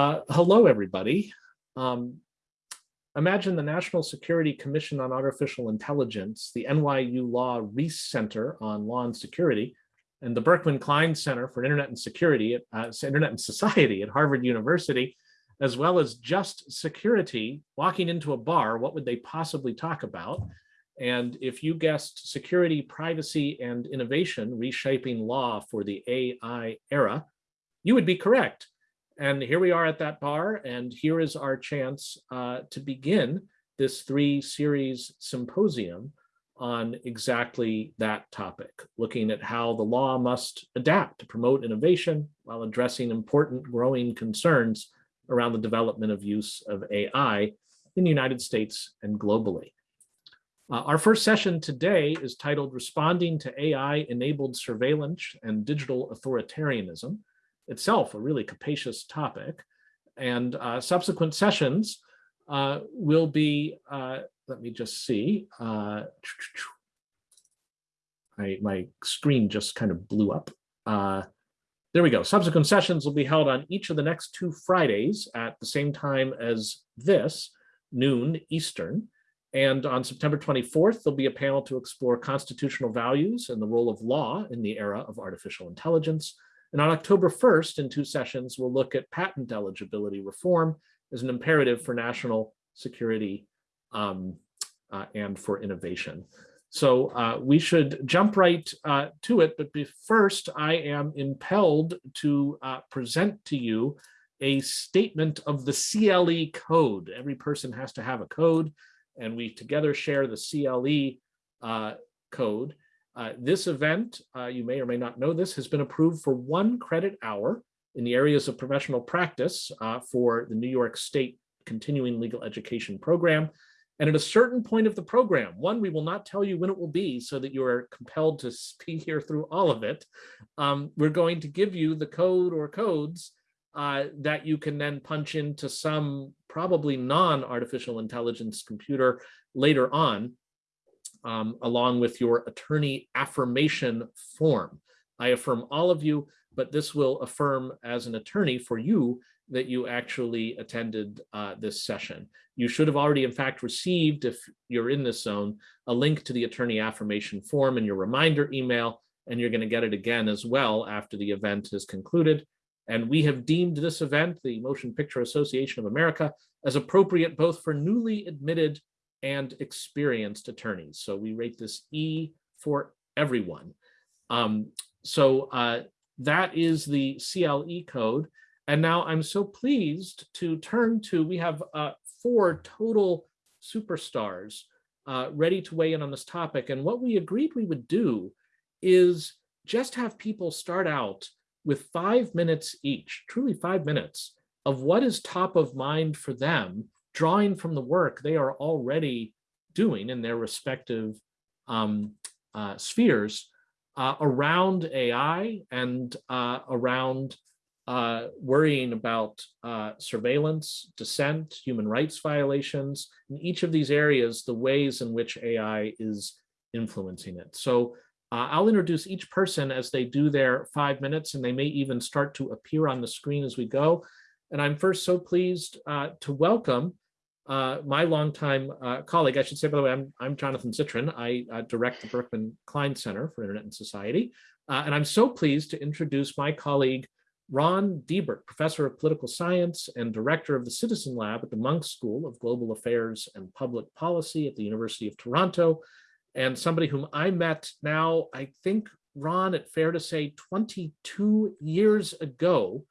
Uh, hello, everybody. Um, imagine the National Security Commission on Artificial Intelligence, the NYU Law Reiss Center on Law and Security, and the Berkman Klein Center for Internet and Security, at, uh, Internet and Society at Harvard University, as well as just security, walking into a bar, what would they possibly talk about? And if you guessed security, privacy, and innovation, reshaping law for the AI era, you would be correct. And here we are at that bar, and here is our chance uh, to begin this three series symposium on exactly that topic, looking at how the law must adapt to promote innovation while addressing important growing concerns around the development of use of AI in the United States and globally. Uh, our first session today is titled Responding to AI-Enabled Surveillance and Digital Authoritarianism, itself a really capacious topic. And uh, subsequent sessions uh, will be, uh, let me just see, uh, I, my screen just kind of blew up. Uh, there we go. Subsequent sessions will be held on each of the next two Fridays at the same time as this, noon Eastern. And on September 24th, there'll be a panel to explore constitutional values and the role of law in the era of artificial intelligence. And on October 1st, in two sessions, we'll look at patent eligibility reform as an imperative for national security um, uh, and for innovation. So uh, we should jump right uh, to it, but first I am impelled to uh, present to you a statement of the CLE code. Every person has to have a code, and we together share the CLE uh, code. Uh, this event, uh, you may or may not know this, has been approved for one credit hour in the areas of professional practice uh, for the New York State Continuing Legal Education Program. And at a certain point of the program, one, we will not tell you when it will be so that you are compelled to be here through all of it. Um, we're going to give you the code or codes uh, that you can then punch into some probably non-artificial intelligence computer later on um, along with your attorney affirmation form. I affirm all of you, but this will affirm as an attorney for you that you actually attended uh, this session. You should have already, in fact, received, if you're in this zone, a link to the attorney affirmation form in your reminder email, and you're going to get it again as well after the event is concluded. And we have deemed this event, the Motion Picture Association of America, as appropriate both for newly admitted and experienced attorneys. So we rate this E for everyone. Um, so uh, that is the CLE code. And now I'm so pleased to turn to, we have uh, four total superstars uh, ready to weigh in on this topic. And what we agreed we would do is just have people start out with five minutes each, truly five minutes, of what is top of mind for them drawing from the work they are already doing in their respective um, uh, spheres uh, around AI and uh, around uh, worrying about uh, surveillance, dissent, human rights violations, in each of these areas, the ways in which AI is influencing it. So uh, I'll introduce each person as they do their five minutes, and they may even start to appear on the screen as we go. And I'm first so pleased to welcome uh, my longtime uh, colleague, I should say, by the way, I'm, I'm Jonathan Zittrain. I uh, direct the Berkman Klein Center for Internet and Society. Uh, and I'm so pleased to introduce my colleague, Ron Deibert, Professor of Political Science and Director of the Citizen Lab at the Munk School of Global Affairs and Public Policy at the University of Toronto, and somebody whom I met now, I think, Ron, it's fair to say 22 years ago,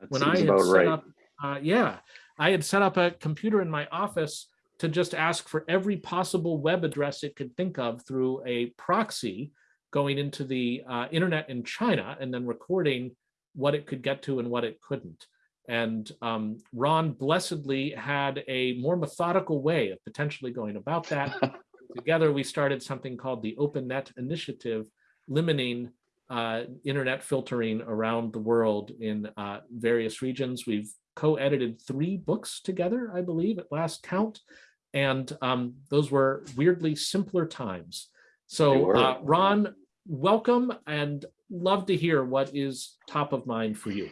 that when I had set right. up, uh, yeah, I had set up a computer in my office to just ask for every possible web address it could think of through a proxy going into the uh, internet in China and then recording what it could get to and what it couldn't. And um, Ron blessedly had a more methodical way of potentially going about that. Together, we started something called the OpenNet Initiative, limiting uh, internet filtering around the world in uh, various regions. We've co-edited three books together, I believe, at last count. And um, those were weirdly simpler times. So uh, Ron, welcome and love to hear what is top of mind for you.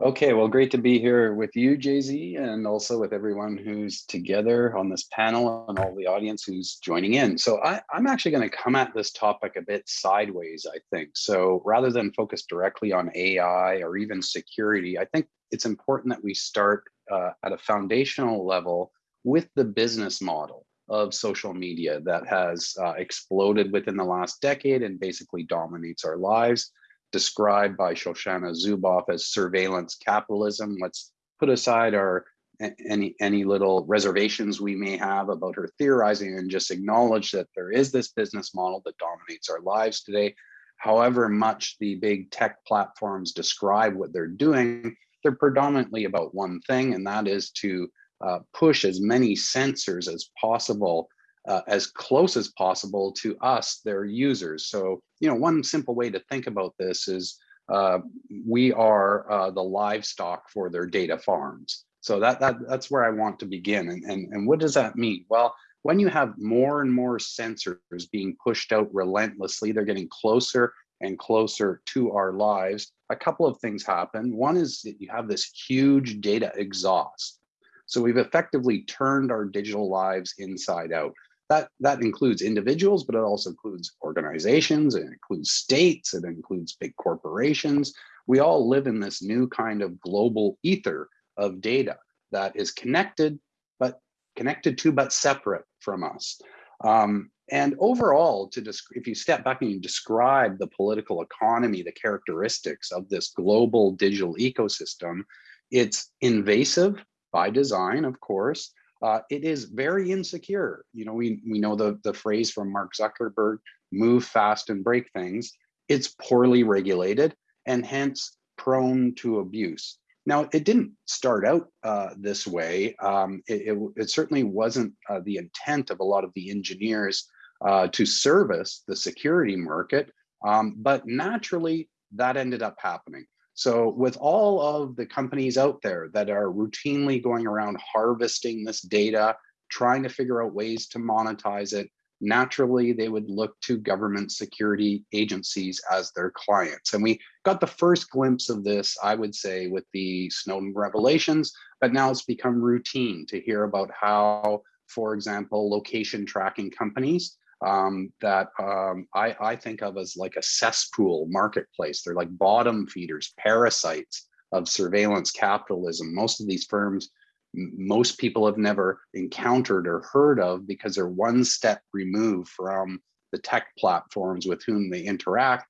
Okay, well, great to be here with you, Jay-Z, and also with everyone who's together on this panel and all the audience who's joining in. So I, am actually going to come at this topic a bit sideways, I think. So rather than focus directly on AI or even security, I think it's important that we start uh, at a foundational level with the business model of social media that has uh, exploded within the last decade and basically dominates our lives described by Shoshana Zuboff as surveillance capitalism. Let's put aside our any any little reservations we may have about her theorizing and just acknowledge that there is this business model that dominates our lives today. However much the big tech platforms describe what they're doing, they're predominantly about one thing, and that is to uh, push as many sensors as possible uh, as close as possible to us, their users. So, you know, one simple way to think about this is uh, we are uh, the livestock for their data farms. So that, that that's where I want to begin. And, and, and what does that mean? Well, when you have more and more sensors being pushed out relentlessly, they're getting closer and closer to our lives, a couple of things happen. One is that you have this huge data exhaust. So we've effectively turned our digital lives inside out that that includes individuals, but it also includes organizations, it includes states, it includes big corporations. We all live in this new kind of global ether of data that is connected, but connected to, but separate from us. Um, and overall, to if you step back and you describe the political economy, the characteristics of this global digital ecosystem, it's invasive by design, of course, uh, it is very insecure. You know, we, we know the, the phrase from Mark Zuckerberg, move fast and break things. It's poorly regulated and hence prone to abuse. Now, it didn't start out uh, this way. Um, it, it, it, certainly wasn't uh, the intent of a lot of the engineers uh, to service the security market, um, but naturally that ended up happening. So with all of the companies out there that are routinely going around harvesting this data, trying to figure out ways to monetize it, naturally they would look to government security agencies as their clients. And we got the first glimpse of this, I would say, with the Snowden revelations, but now it's become routine to hear about how, for example, location tracking companies um, that um, I, I think of as like a cesspool marketplace. They're like bottom feeders, parasites of surveillance capitalism. Most of these firms, most people have never encountered or heard of because they're one step removed from the tech platforms with whom they interact.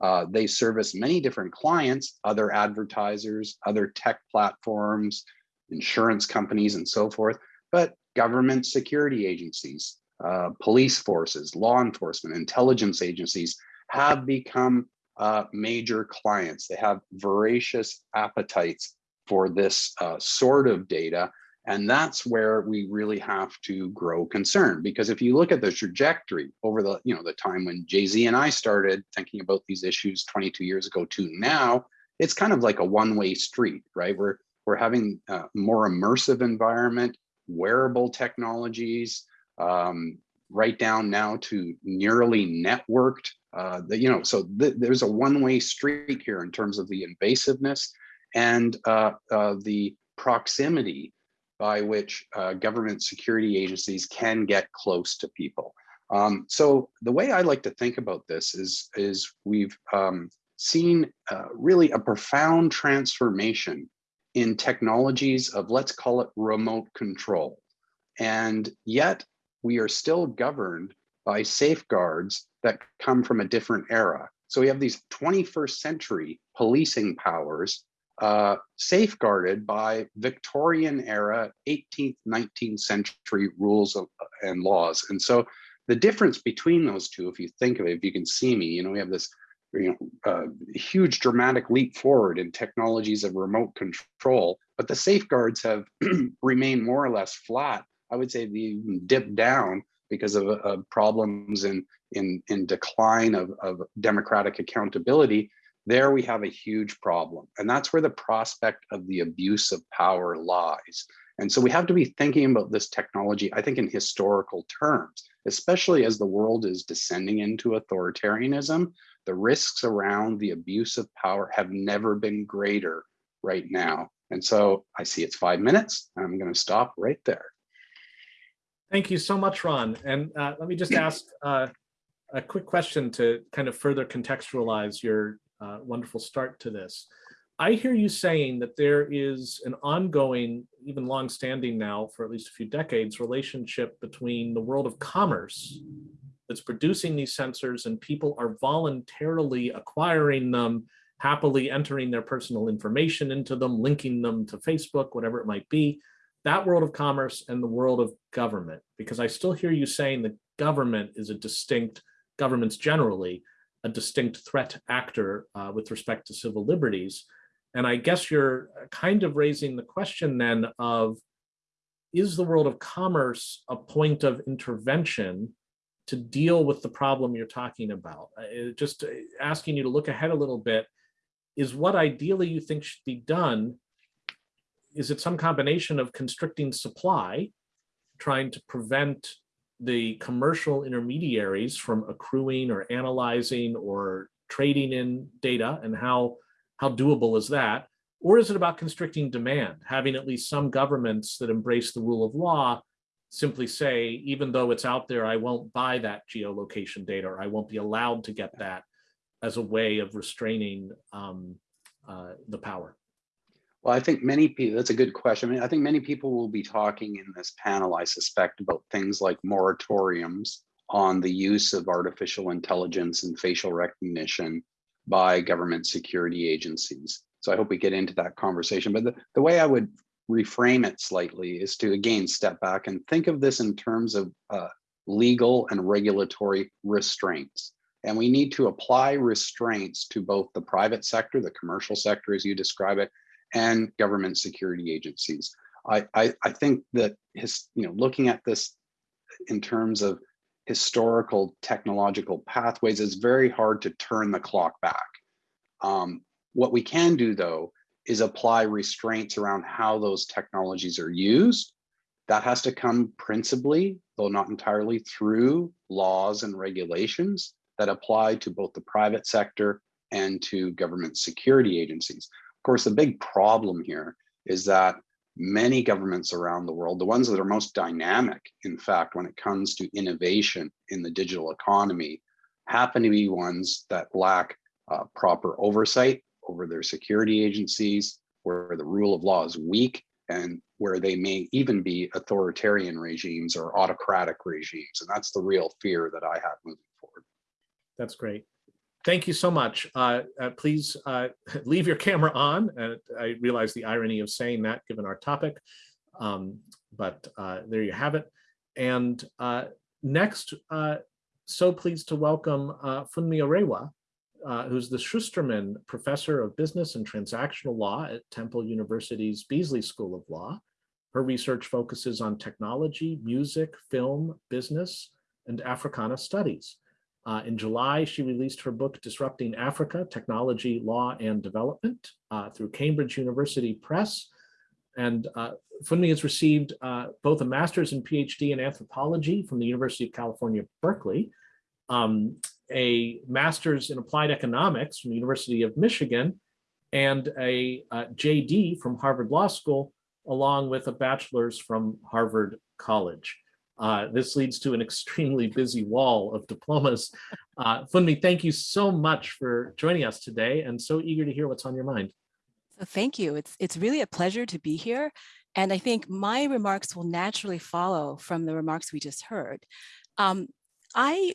Uh, they service many different clients, other advertisers, other tech platforms, insurance companies, and so forth, but government security agencies, uh, police forces, law enforcement, intelligence agencies have become uh, major clients. They have voracious appetites for this uh, sort of data. And that's where we really have to grow concern because if you look at the trajectory over the, you know, the time when Jay-Z and I started thinking about these issues 22 years ago to now, it's kind of like a one-way street, right? We're, we're having a more immersive environment, wearable technologies, um, right down now to nearly networked. Uh, the, you know, so th there's a one-way street here in terms of the invasiveness and uh, uh, the proximity by which uh, government security agencies can get close to people. Um, so the way I like to think about this is, is we've um, seen uh, really a profound transformation in technologies of, let's call it remote control. And yet we are still governed by safeguards that come from a different era. So we have these 21st century policing powers uh, safeguarded by Victorian era 18th, 19th century rules of, and laws. And so the difference between those two, if you think of it, if you can see me, you know, we have this you know, uh, huge dramatic leap forward in technologies of remote control, but the safeguards have remained more or less flat I would say the dip down because of, of problems in, in, in decline of, of democratic accountability, there we have a huge problem. And that's where the prospect of the abuse of power lies. And so we have to be thinking about this technology, I think in historical terms, especially as the world is descending into authoritarianism, the risks around the abuse of power have never been greater right now. And so I see it's five minutes. I'm going to stop right there. Thank you so much, Ron. And uh, let me just ask uh, a quick question to kind of further contextualize your uh, wonderful start to this. I hear you saying that there is an ongoing, even long-standing now for at least a few decades, relationship between the world of commerce that's producing these sensors and people are voluntarily acquiring them, happily entering their personal information into them, linking them to Facebook, whatever it might be, that world of commerce and the world of government, because I still hear you saying that government is a distinct, governments generally, a distinct threat actor uh, with respect to civil liberties. And I guess you're kind of raising the question then of, is the world of commerce a point of intervention to deal with the problem you're talking about? Uh, just uh, asking you to look ahead a little bit, is what ideally you think should be done, is it some combination of constricting supply, trying to prevent the commercial intermediaries from accruing or analyzing or trading in data and how, how doable is that? Or is it about constricting demand, having at least some governments that embrace the rule of law simply say, even though it's out there, I won't buy that geolocation data or I won't be allowed to get that as a way of restraining um, uh, the power? Well, I think many people, that's a good question. I mean, I think many people will be talking in this panel, I suspect, about things like moratoriums on the use of artificial intelligence and facial recognition by government security agencies. So I hope we get into that conversation. But the, the way I would reframe it slightly is to, again, step back and think of this in terms of uh, legal and regulatory restraints. And we need to apply restraints to both the private sector, the commercial sector, as you describe it, and government security agencies. I, I, I think that his, you know, looking at this in terms of historical technological pathways, is very hard to turn the clock back. Um, what we can do though, is apply restraints around how those technologies are used. That has to come principally, though not entirely, through laws and regulations that apply to both the private sector and to government security agencies course, the big problem here is that many governments around the world, the ones that are most dynamic, in fact, when it comes to innovation in the digital economy, happen to be ones that lack uh, proper oversight over their security agencies, where the rule of law is weak, and where they may even be authoritarian regimes or autocratic regimes. And that's the real fear that I have moving forward. That's great. Thank you so much. Uh, uh, please uh, leave your camera on. And I realize the irony of saying that given our topic, um, but uh, there you have it. And uh, next, uh, so pleased to welcome Funmi Arewa, who's the Shusterman Professor of Business and Transactional Law at Temple University's Beasley School of Law. Her research focuses on technology, music, film, business, and Africana studies. Uh, in July, she released her book, Disrupting Africa, Technology, Law, and Development uh, through Cambridge University Press. And uh, Funmi has received uh, both a master's and PhD in anthropology from the University of California, Berkeley, um, a master's in applied economics from the University of Michigan, and a uh, JD from Harvard Law School, along with a bachelor's from Harvard College. Uh, this leads to an extremely busy wall of diplomas. Uh, Funmi, thank you so much for joining us today and so eager to hear what's on your mind. Thank you. It's, it's really a pleasure to be here. And I think my remarks will naturally follow from the remarks we just heard. Um, I,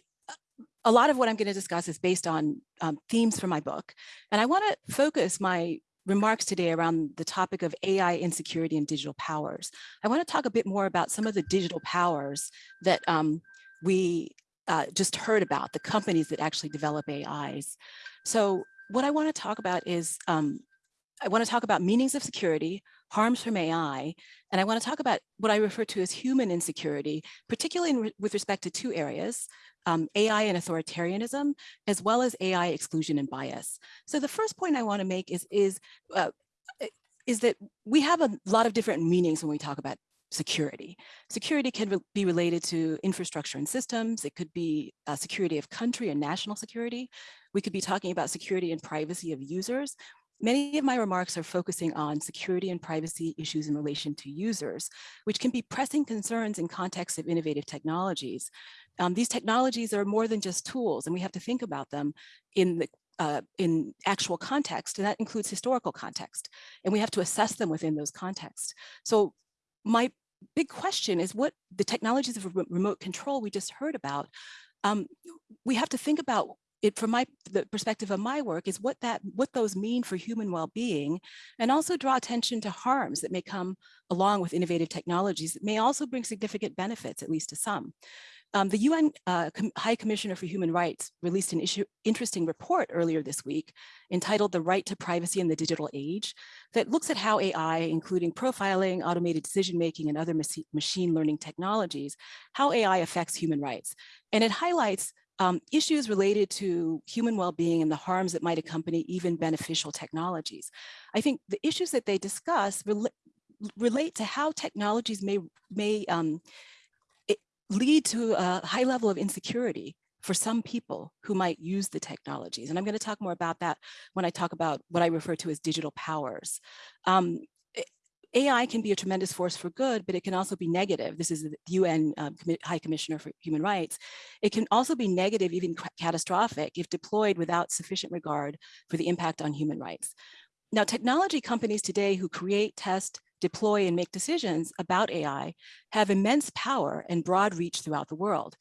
a lot of what I'm going to discuss is based on um, themes from my book. And I want to focus my remarks today around the topic of AI insecurity and digital powers. I want to talk a bit more about some of the digital powers that um, we uh, just heard about, the companies that actually develop AIs. So what I want to talk about is, um, I want to talk about meanings of security, harms from AI, and I want to talk about what I refer to as human insecurity, particularly re with respect to two areas, um, AI and authoritarianism, as well as AI exclusion and bias. So the first point I want to make is, is, uh, is that we have a lot of different meanings when we talk about security. Security can re be related to infrastructure and systems. It could be uh, security of country and national security. We could be talking about security and privacy of users. Many of my remarks are focusing on security and privacy issues in relation to users, which can be pressing concerns in context of innovative technologies. Um, these technologies are more than just tools, and we have to think about them in the uh, in actual context, and that includes historical context. And we have to assess them within those contexts. So my big question is what the technologies of remote control we just heard about, um, we have to think about it from my the perspective of my work is what that what those mean for human well-being and also draw attention to harms that may come along with innovative technologies that may also bring significant benefits at least to some um, the UN uh, Com High Commissioner for Human Rights released an issue, interesting report earlier this week entitled The Right to Privacy in the Digital Age that looks at how AI, including profiling, automated decision-making, and other machine learning technologies, how AI affects human rights. And it highlights um, issues related to human well-being and the harms that might accompany even beneficial technologies. I think the issues that they discuss rel relate to how technologies may, may um, lead to a high level of insecurity for some people who might use the technologies. And I'm going to talk more about that when I talk about what I refer to as digital powers. Um, AI can be a tremendous force for good, but it can also be negative. This is the UN um, High Commissioner for Human Rights. It can also be negative, even catastrophic, if deployed without sufficient regard for the impact on human rights. Now, technology companies today who create, test, deploy and make decisions about AI have immense power and broad reach throughout the world.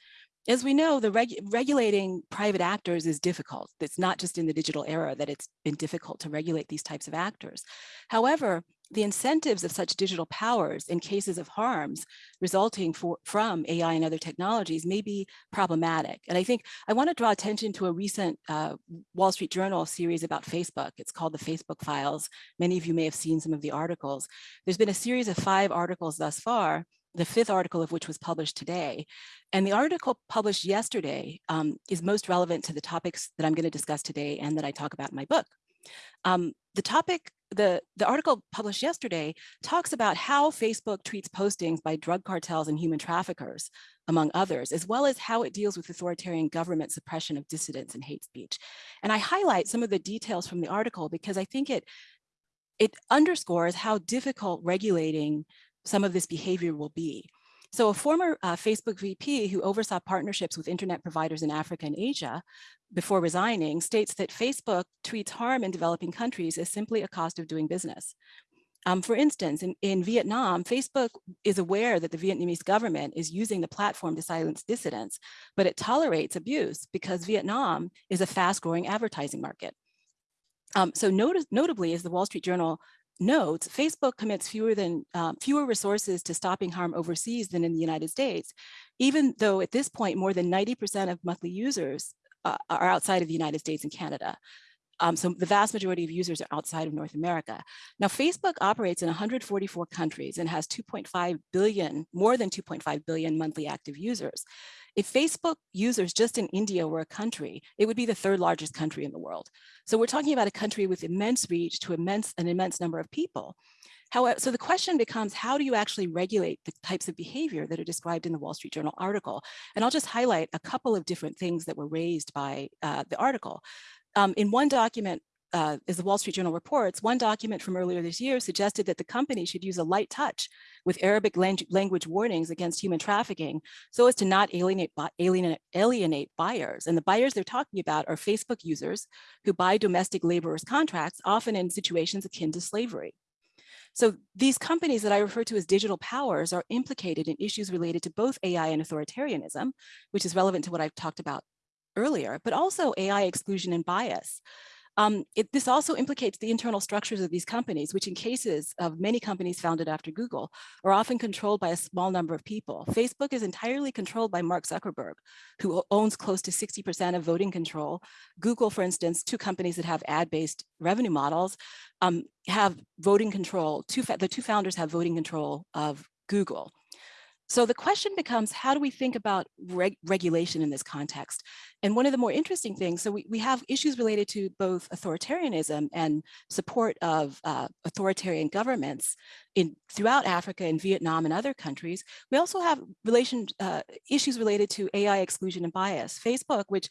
As we know, the reg regulating private actors is difficult. It's not just in the digital era that it's been difficult to regulate these types of actors. However, the incentives of such digital powers in cases of harms resulting for, from AI and other technologies may be problematic. And I think I want to draw attention to a recent uh, Wall Street Journal series about Facebook. It's called the Facebook Files. Many of you may have seen some of the articles. There's been a series of five articles thus far the fifth article of which was published today. And the article published yesterday um, is most relevant to the topics that I'm going to discuss today and that I talk about in my book. Um, the topic, the, the article published yesterday talks about how Facebook treats postings by drug cartels and human traffickers, among others, as well as how it deals with authoritarian government suppression of dissidents and hate speech. And I highlight some of the details from the article because I think it, it underscores how difficult regulating some of this behavior will be. So a former uh, Facebook VP who oversaw partnerships with internet providers in Africa and Asia before resigning states that Facebook treats harm in developing countries as simply a cost of doing business. Um, for instance, in, in Vietnam, Facebook is aware that the Vietnamese government is using the platform to silence dissidents, but it tolerates abuse because Vietnam is a fast growing advertising market. Um, so not notably, as the Wall Street Journal notes, Facebook commits fewer than um, fewer resources to stopping harm overseas than in the United States, even though at this point more than 90% of monthly users uh, are outside of the United States and Canada. Um, so the vast majority of users are outside of North America. Now, Facebook operates in 144 countries and has 2.5 billion, more than 2.5 billion monthly active users. If Facebook users just in India were a country, it would be the third largest country in the world. So we're talking about a country with immense reach to immense, an immense number of people. However, so the question becomes, how do you actually regulate the types of behavior that are described in the Wall Street Journal article? And I'll just highlight a couple of different things that were raised by uh, the article. Um, in one document, uh, as the Wall Street Journal reports, one document from earlier this year suggested that the company should use a light touch with Arabic language warnings against human trafficking so as to not alienate, alienate, alienate buyers. And the buyers they're talking about are Facebook users who buy domestic laborers contracts, often in situations akin to slavery. So these companies that I refer to as digital powers are implicated in issues related to both AI and authoritarianism, which is relevant to what I've talked about earlier, but also AI exclusion and bias. Um, it, this also implicates the internal structures of these companies, which in cases of many companies founded after Google are often controlled by a small number of people. Facebook is entirely controlled by Mark Zuckerberg, who owns close to 60% of voting control. Google, for instance, two companies that have ad-based revenue models, um, have voting control. Two, the two founders have voting control of Google. So the question becomes, how do we think about reg regulation in this context? And one of the more interesting things, so we, we have issues related to both authoritarianism and support of uh, authoritarian governments in throughout Africa and Vietnam and other countries. We also have relation uh, issues related to AI exclusion and bias. Facebook, which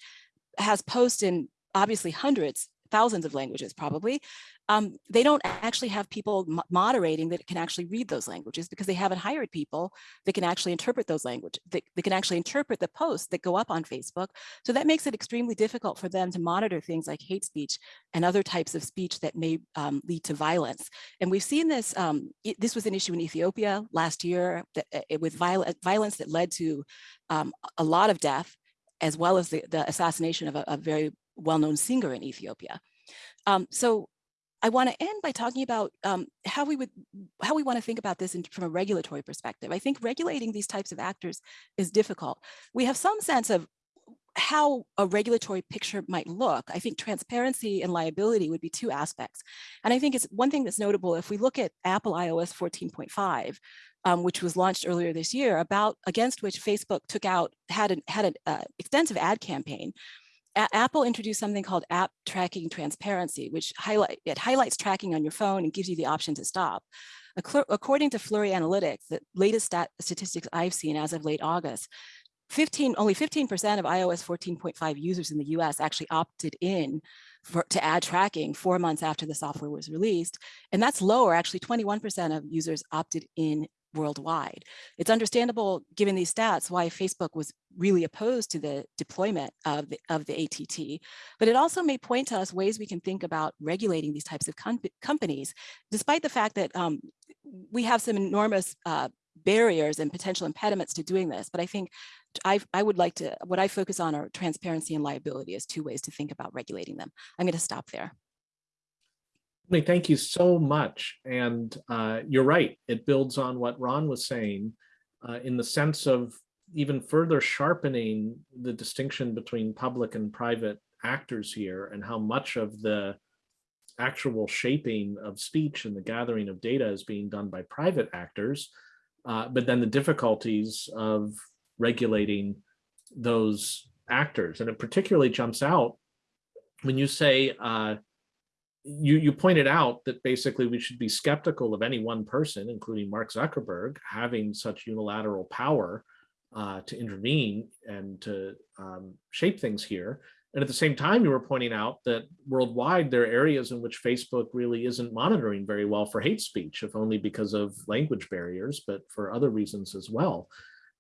has posts in obviously hundreds thousands of languages probably, um, they don't actually have people moderating that can actually read those languages because they haven't hired people that can actually interpret those languages, that, that can actually interpret the posts that go up on Facebook. So that makes it extremely difficult for them to monitor things like hate speech and other types of speech that may um, lead to violence. And we've seen this, um, it- this was an issue in Ethiopia last year that, uh, with viol- violence that led to um, a lot of death, as well as the, the assassination of a, a very well-known singer in Ethiopia. Um, so I want to end by talking about um, how we would how we want to think about this in, from a regulatory perspective. I think regulating these types of actors is difficult. We have some sense of how a regulatory picture might look. I think transparency and liability would be two aspects. And I think it's one thing that's notable if we look at Apple iOS 14.5, um, which was launched earlier this year, about against which Facebook took out had an had an uh, extensive ad campaign. A- Apple introduced something called App Tracking Transparency, which highlight it highlights tracking on your phone and gives you the option to stop. According to Flurry Analytics, the latest stat statistics I've seen as of late August, 15 only 15% of iOS 14.5 users in the US actually opted in for, to add tracking four months after the software was released. And that's lower, actually 21% of users opted in worldwide. It's understandable, given these stats, why Facebook was really opposed to the deployment of the, of the ATT, but it also may point to us ways we can think about regulating these types of com companies, despite the fact that um, we have some enormous uh, barriers and potential impediments to doing this. But I think I, I would like to, what I focus on are transparency and liability as two ways to think about regulating them. I'm going to stop there. Thank you so much. And uh, you're right. It builds on what Ron was saying uh, in the sense of even further sharpening the distinction between public and private actors here and how much of the actual shaping of speech and the gathering of data is being done by private actors. Uh, but then the difficulties of regulating those actors. And it particularly jumps out when you say, uh, you, you pointed out that basically we should be skeptical of any one person, including Mark Zuckerberg, having such unilateral power uh, to intervene and to um, shape things here. And at the same time, you were pointing out that worldwide, there are areas in which Facebook really isn't monitoring very well for hate speech, if only because of language barriers, but for other reasons as well.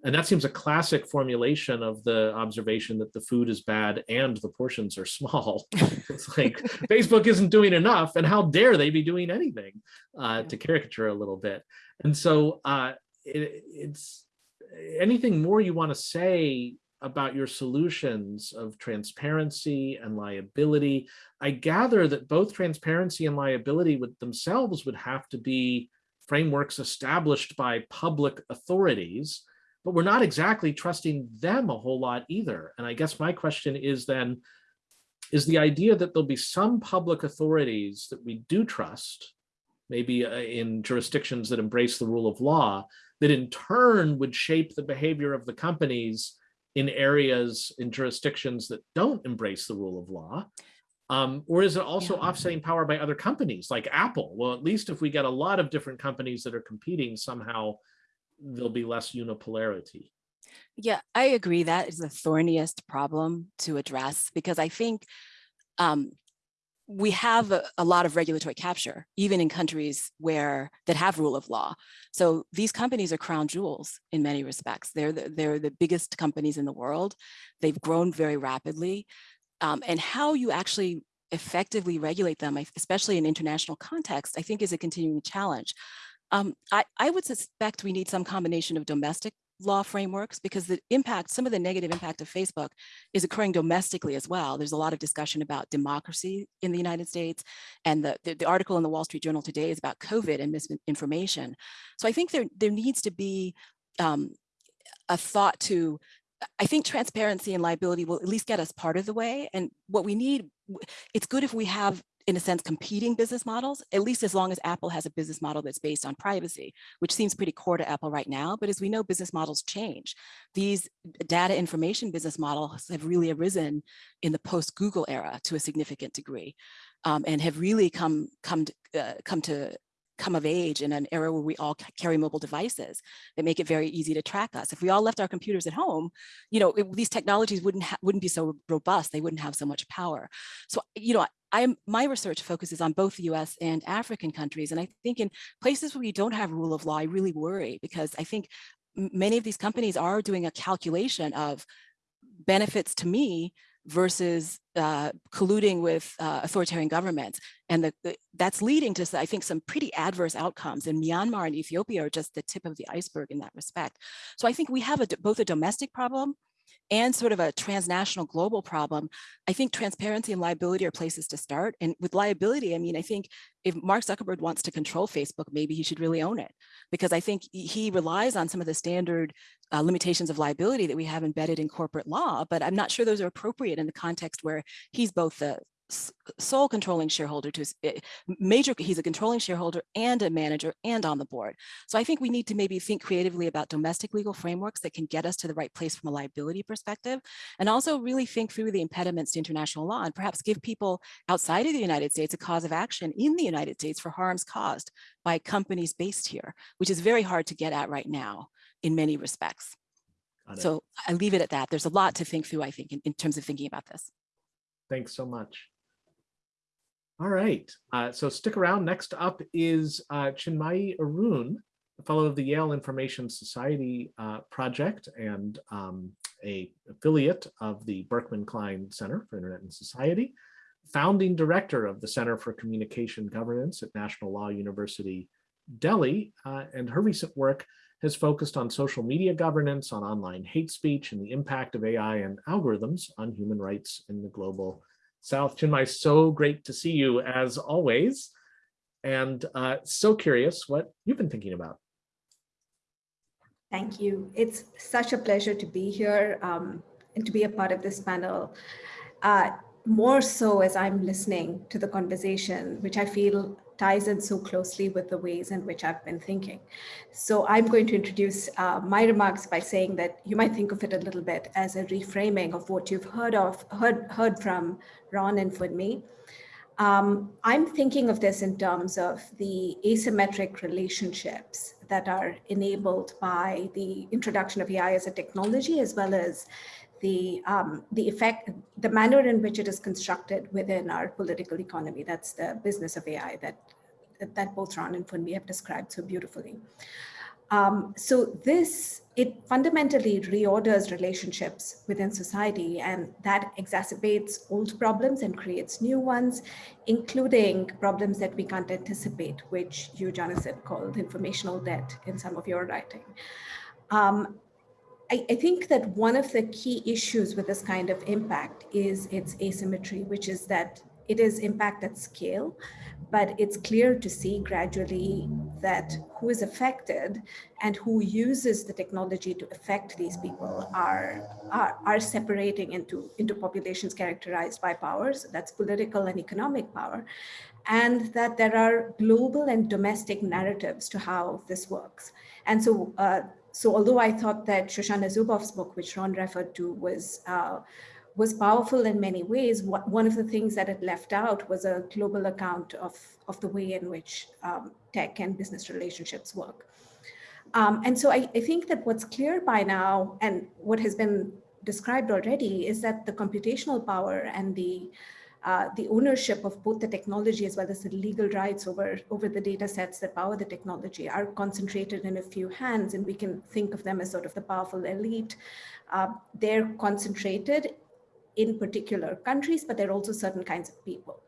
And that seems a classic formulation of the observation that the food is bad and the portions are small. it's like Facebook isn't doing enough, and how dare they be doing anything uh, to caricature a little bit. And so uh, it, it's anything more you want to say about your solutions of transparency and liability. I gather that both transparency and liability would themselves would have to be frameworks established by public authorities, but we're not exactly trusting them a whole lot either. And I guess my question is then, is the idea that there'll be some public authorities that we do trust, maybe uh, in jurisdictions that embrace the rule of law, that in turn would shape the behavior of the companies in areas in jurisdictions that don't embrace the rule of law? Um, or is it also Yeah. offsetting power by other companies like Apple? Well, at least if we get a lot of different companies that are competing, somehow there'll be less unipolarity. Yeah, I agree. That is the thorniest problem to address because I think um, we have a, a lot of regulatory capture, even in countries where that have rule of law. So these companies are crown jewels in many respects. They're the, they're the biggest companies in the world. They've grown very rapidly, um, and how you actually effectively regulate them, especially in international context, I think is a continuing challenge. Um, I, I would suspect we need some combination of domestic law frameworks because the impact, some of the negative impact of Facebook is occurring domestically as well. There's a lot of discussion about democracy in the United States. And the, the, the article in the Wall Street Journal today is about COVID and misinformation. So I think there, there needs to be um, a thought to, I think transparency and liability will at least get us part of the way. And what we need, it's good if we have in a sense, competing business models, at least as long as Apple has a business model that's based on privacy, which seems pretty core to Apple right now. But as we know, business models change. These data information business models have really arisen in the post-Google era to a significant degree um, and have really come, come, to, uh, come to come of age in an era where we all carry mobile devices that make it very easy to track us. If we all left our computers at home, you know, it, these technologies wouldn't wouldn't be so robust. They wouldn't have so much power. So, you know, I'm my research focuses on both the US and African countries. And I think in places where we don't have rule of law, I really worry because I think many of these companies are doing a calculation of benefits to me versus uh, colluding with uh, authoritarian governments. And the, the, that's leading to, I think, some pretty adverse outcomes. And Myanmar and Ethiopia are just the tip of the iceberg in that respect. So I think we have a, both a domestic problem and sort of a transnational global problem, I think transparency and liability are places to start. And with liability, I mean, I think if Mark Zuckerberg wants to control Facebook, maybe he should really own it because I think he relies on some of the standard uh, limitations of liability that we have embedded in corporate law, but I'm not sure those are appropriate in the context where he's both the sole controlling shareholder to eh, major he's a controlling shareholder and a manager and on the board. So i think we need to maybe think creatively about domestic legal frameworks that can get us to the right place from a liability perspective and also really think through the impediments to international law and perhaps give people outside of the united states a cause of action in the united states for harms caused by companies based here which is very hard to get at right now in many respects. So i leave it at that. There's a lot to think through i think in, in terms of thinking about this. Thanks so much. All right, uh, so stick around. Next up is uh, Chinmayi Arun, a fellow of the Yale Information Society uh, Project and um, a affiliate of the Berkman Klein Center for Internet and Society, founding director of the Center for Communication Governance at National Law University, Delhi, uh, and her recent work has focused on social media governance, on online hate speech, and the impact of AI and algorithms on human rights in the global South Chinmay, so great to see you as always. And uh, so curious what you've been thinking about. Thank you. It's such a pleasure to be here um, and to be a part of this panel. Uh, more so as I'm listening to the conversation, which I feel ties in so closely with the ways in which I've been thinking. So I'm going to introduce uh, my remarks by saying that you might think of it a little bit as a reframing of what you've heard of, heard, heard from Ron and Funmi. Um, I'm thinking of this in terms of the asymmetric relationships that are enabled by the introduction of AI as a technology, as well as the um, the effect, the manner in which it is constructed within our political economy. That's the business of AI that that both Ron and Funmi have described so beautifully. Um, so this, it fundamentally reorders relationships within society and that exacerbates old problems and creates new ones, including problems that we can't anticipate, which you, Jonathan, called informational debt in some of your writing. Um, I, I, think that one of the key issues with this kind of impact is its asymmetry, which is that it is impact at scale, but it's clear to see gradually that who is affected and who uses the technology to affect these people are, are, are separating into, into populations characterized by powers, that's political and economic power, and that there are global and domestic narratives to how this works. And so uh, so although I thought that Shoshana Zuboff's book, which Ron referred to, was uh, was powerful in many ways, one of the things that it left out was a global account of, of the way in which um, tech and business relationships work. Um, and so I, I think that what's clear by now and what has been described already is that the computational power and the uh, the ownership of both the technology as well as the legal rights over, over the data sets that power the technology are concentrated in a few hands, and we can think of them as sort of the powerful elite. Uh, they're concentrated in particular countries, but they're also certain kinds of people.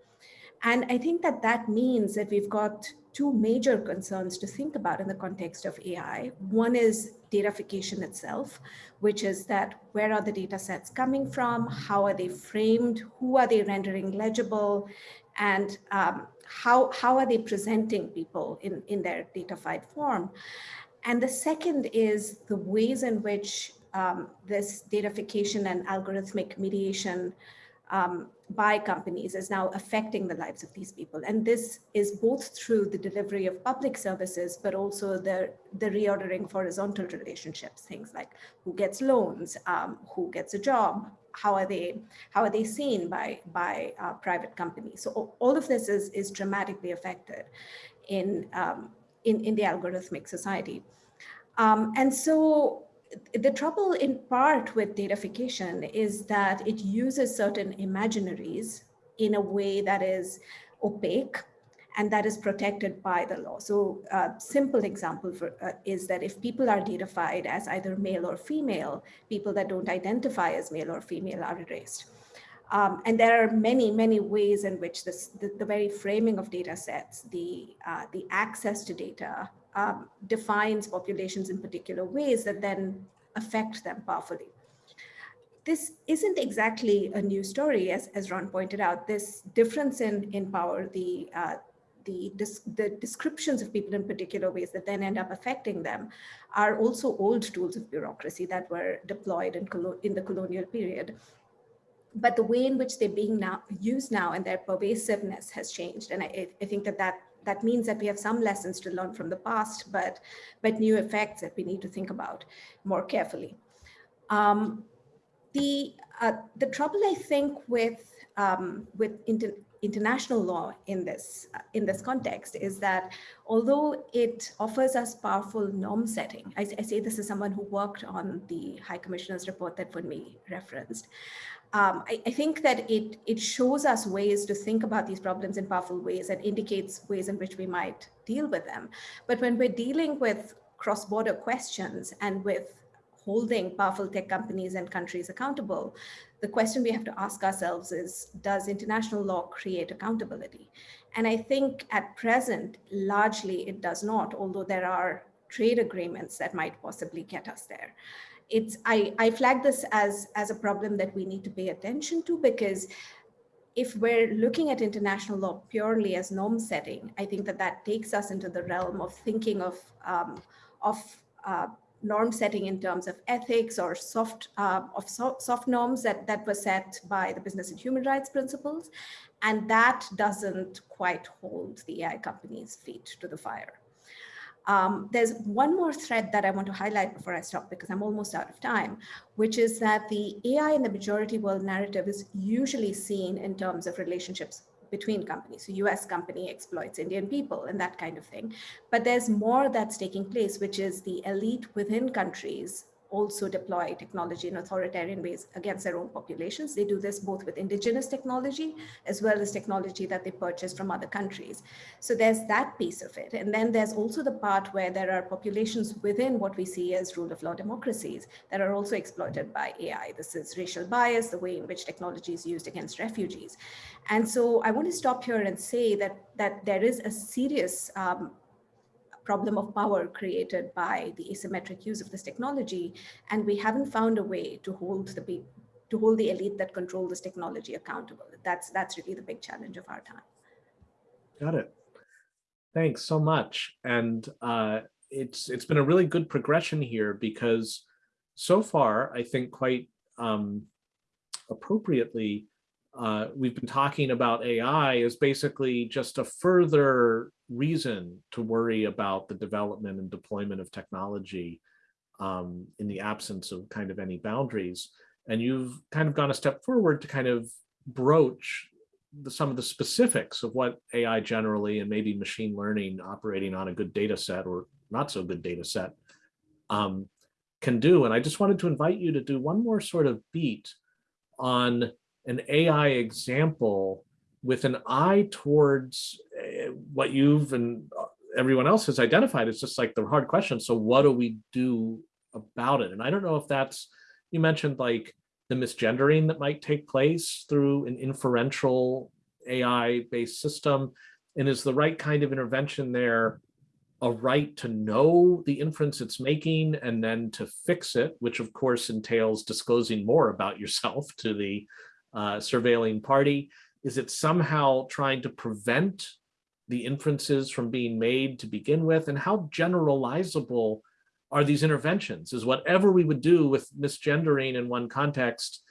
And I think that that means that we've got two major concerns to think about in the context of AI. One is datafication itself, which is that where are the data sets coming from? How are they framed? Who are they rendering legible? And um, how, how are they presenting people in, in their datafied form? And the second is the ways in which um, this datafication and algorithmic mediation um, by companies is now affecting the lives of these people. And this is both through the delivery of public services, but also the, the reordering of horizontal relationships, things like who gets loans, um, who gets a job, how are they how are they seen by by uh, private companies so all of this is is dramatically affected in, um, in, in the algorithmic society. Um, and so the trouble in part with datafication is that it uses certain imaginaries in a way that is opaque and that is protected by the law. So a simple example for, uh, is that if people are datafied as either male or female, people that don't identify as male or female are erased. Um, and there are many, many ways in which this, the, the very framing of data sets, the, uh, the access to data um, defines populations in particular ways that then affect them powerfully. This isn't exactly a new story, as, as Ron pointed out. This difference in, in power, the, uh, the, the descriptions of people in particular ways that then end up affecting them are also old tools of bureaucracy that were deployed in, in the colonial period but the way in which they're being now used now and their pervasiveness has changed. And I, I think that, that that means that we have some lessons to learn from the past, but, but new effects that we need to think about more carefully. Um, the, uh, the trouble I think with, um, with inter international law in this, uh, in this context is that although it offers us powerful norm setting, I, I say this as someone who worked on the High Commissioner's report that Funmi referenced, um, I, I, think that it, it shows us ways to think about these problems in powerful ways and indicates ways in which we might deal with them. But when we're dealing with cross-border questions and with holding powerful tech companies and countries accountable, the question we have to ask ourselves is, does international law create accountability? And I think at present, largely it does not, although there are trade agreements that might possibly get us there it's I, I flag this as, as a problem that we need to pay attention to because if we're looking at international law purely as norm setting, I think that that takes us into the realm of thinking of, um, of uh, norm setting in terms of ethics or soft uh, of so, soft norms that, that were set by the business and human rights principles. And that doesn't quite hold the AI companies' feet to the fire. Um, there's one more thread that I want to highlight before I stop because I'm almost out of time, which is that the AI in the majority world narrative is usually seen in terms of relationships between companies. So US company exploits Indian people and that kind of thing. But there's more that's taking place, which is the elite within countries also deploy technology in authoritarian ways against their own populations. They do this both with indigenous technology as well as technology that they purchase from other countries. So there's that piece of it. And then there's also the part where there are populations within what we see as rule of law democracies that are also exploited by AI. This is racial bias, the way in which technology is used against refugees. And so I want to stop here and say that, that there is a serious um, problem of power created by the asymmetric use of this technology. And we haven't found a way to hold the to hold the elite that control this technology accountable. That's that's really the big challenge of our time. Got it. Thanks so much. And uh, it's it's been a really good progression here because so far, I think quite um, appropriately, uh, we've been talking about AI as basically just a further reason to worry about the development and deployment of technology um, in the absence of kind of any boundaries. And you've kind of gone a step forward to kind of broach the, some of the specifics of what AI generally and maybe machine learning operating on a good data set or not so good data set um, can do. And I just wanted to invite you to do one more sort of beat on an AI example with an eye towards what you've and uh, everyone else has identified. is just like the hard question. So what do we do about it? And I don't know if that's, you mentioned like the misgendering that might take place through an inferential AI based system. And is the right kind of intervention there a right to know the inference it's making and then to fix it, which of course entails disclosing more about yourself to the uh, surveilling party? Is it somehow trying to prevent the inferences from being made to begin with? And how generalizable are these interventions? Is whatever we would do with misgendering in one context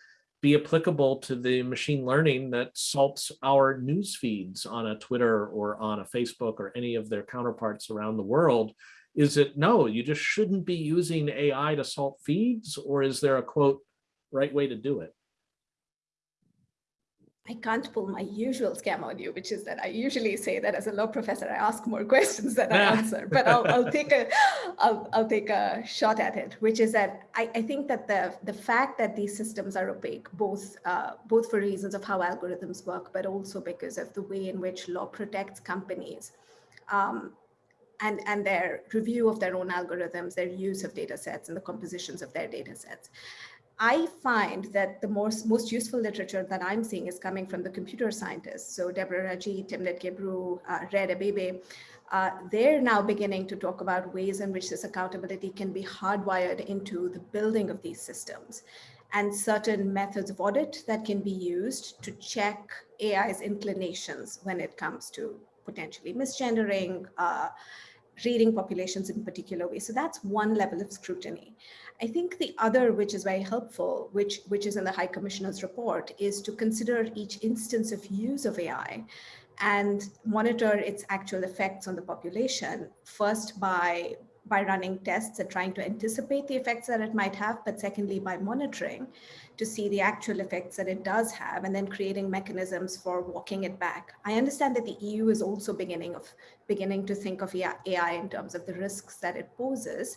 be applicable to the machine learning that salts our news feeds on a Twitter or on a Facebook or any of their counterparts around the world? Is it no, you just shouldn't be using AI to salt feeds? Or is there a quote, right way to do it? I can't pull my usual scam on you, which is that I usually say that as a law professor, I ask more questions than I answer. But I'll, I'll take a I'll, I'll take a shot at it, which is that I, I think that the the fact that these systems are opaque, both uh, both for reasons of how algorithms work, but also because of the way in which law protects companies. Um, and, and their review of their own algorithms, their use of data sets and the compositions of their data sets. I find that the most, most useful literature that I'm seeing is coming from the computer scientists. So Deborah Raji, Timnit Gebru, uh, Rediet Abebe, uh, they're now beginning to talk about ways in which this accountability can be hardwired into the building of these systems and certain methods of audit that can be used to check AI's inclinations when it comes to potentially misgendering, uh, reading populations in particular ways. So that's one level of scrutiny. I think the other, which is very helpful, which, which is in the High Commissioner's report, is to consider each instance of use of AI and monitor its actual effects on the population, first by, by running tests and trying to anticipate the effects that it might have, but secondly, by monitoring to see the actual effects that it does have and then creating mechanisms for walking it back. I understand that the EU is also beginning of beginning to think of AI in terms of the risks that it poses.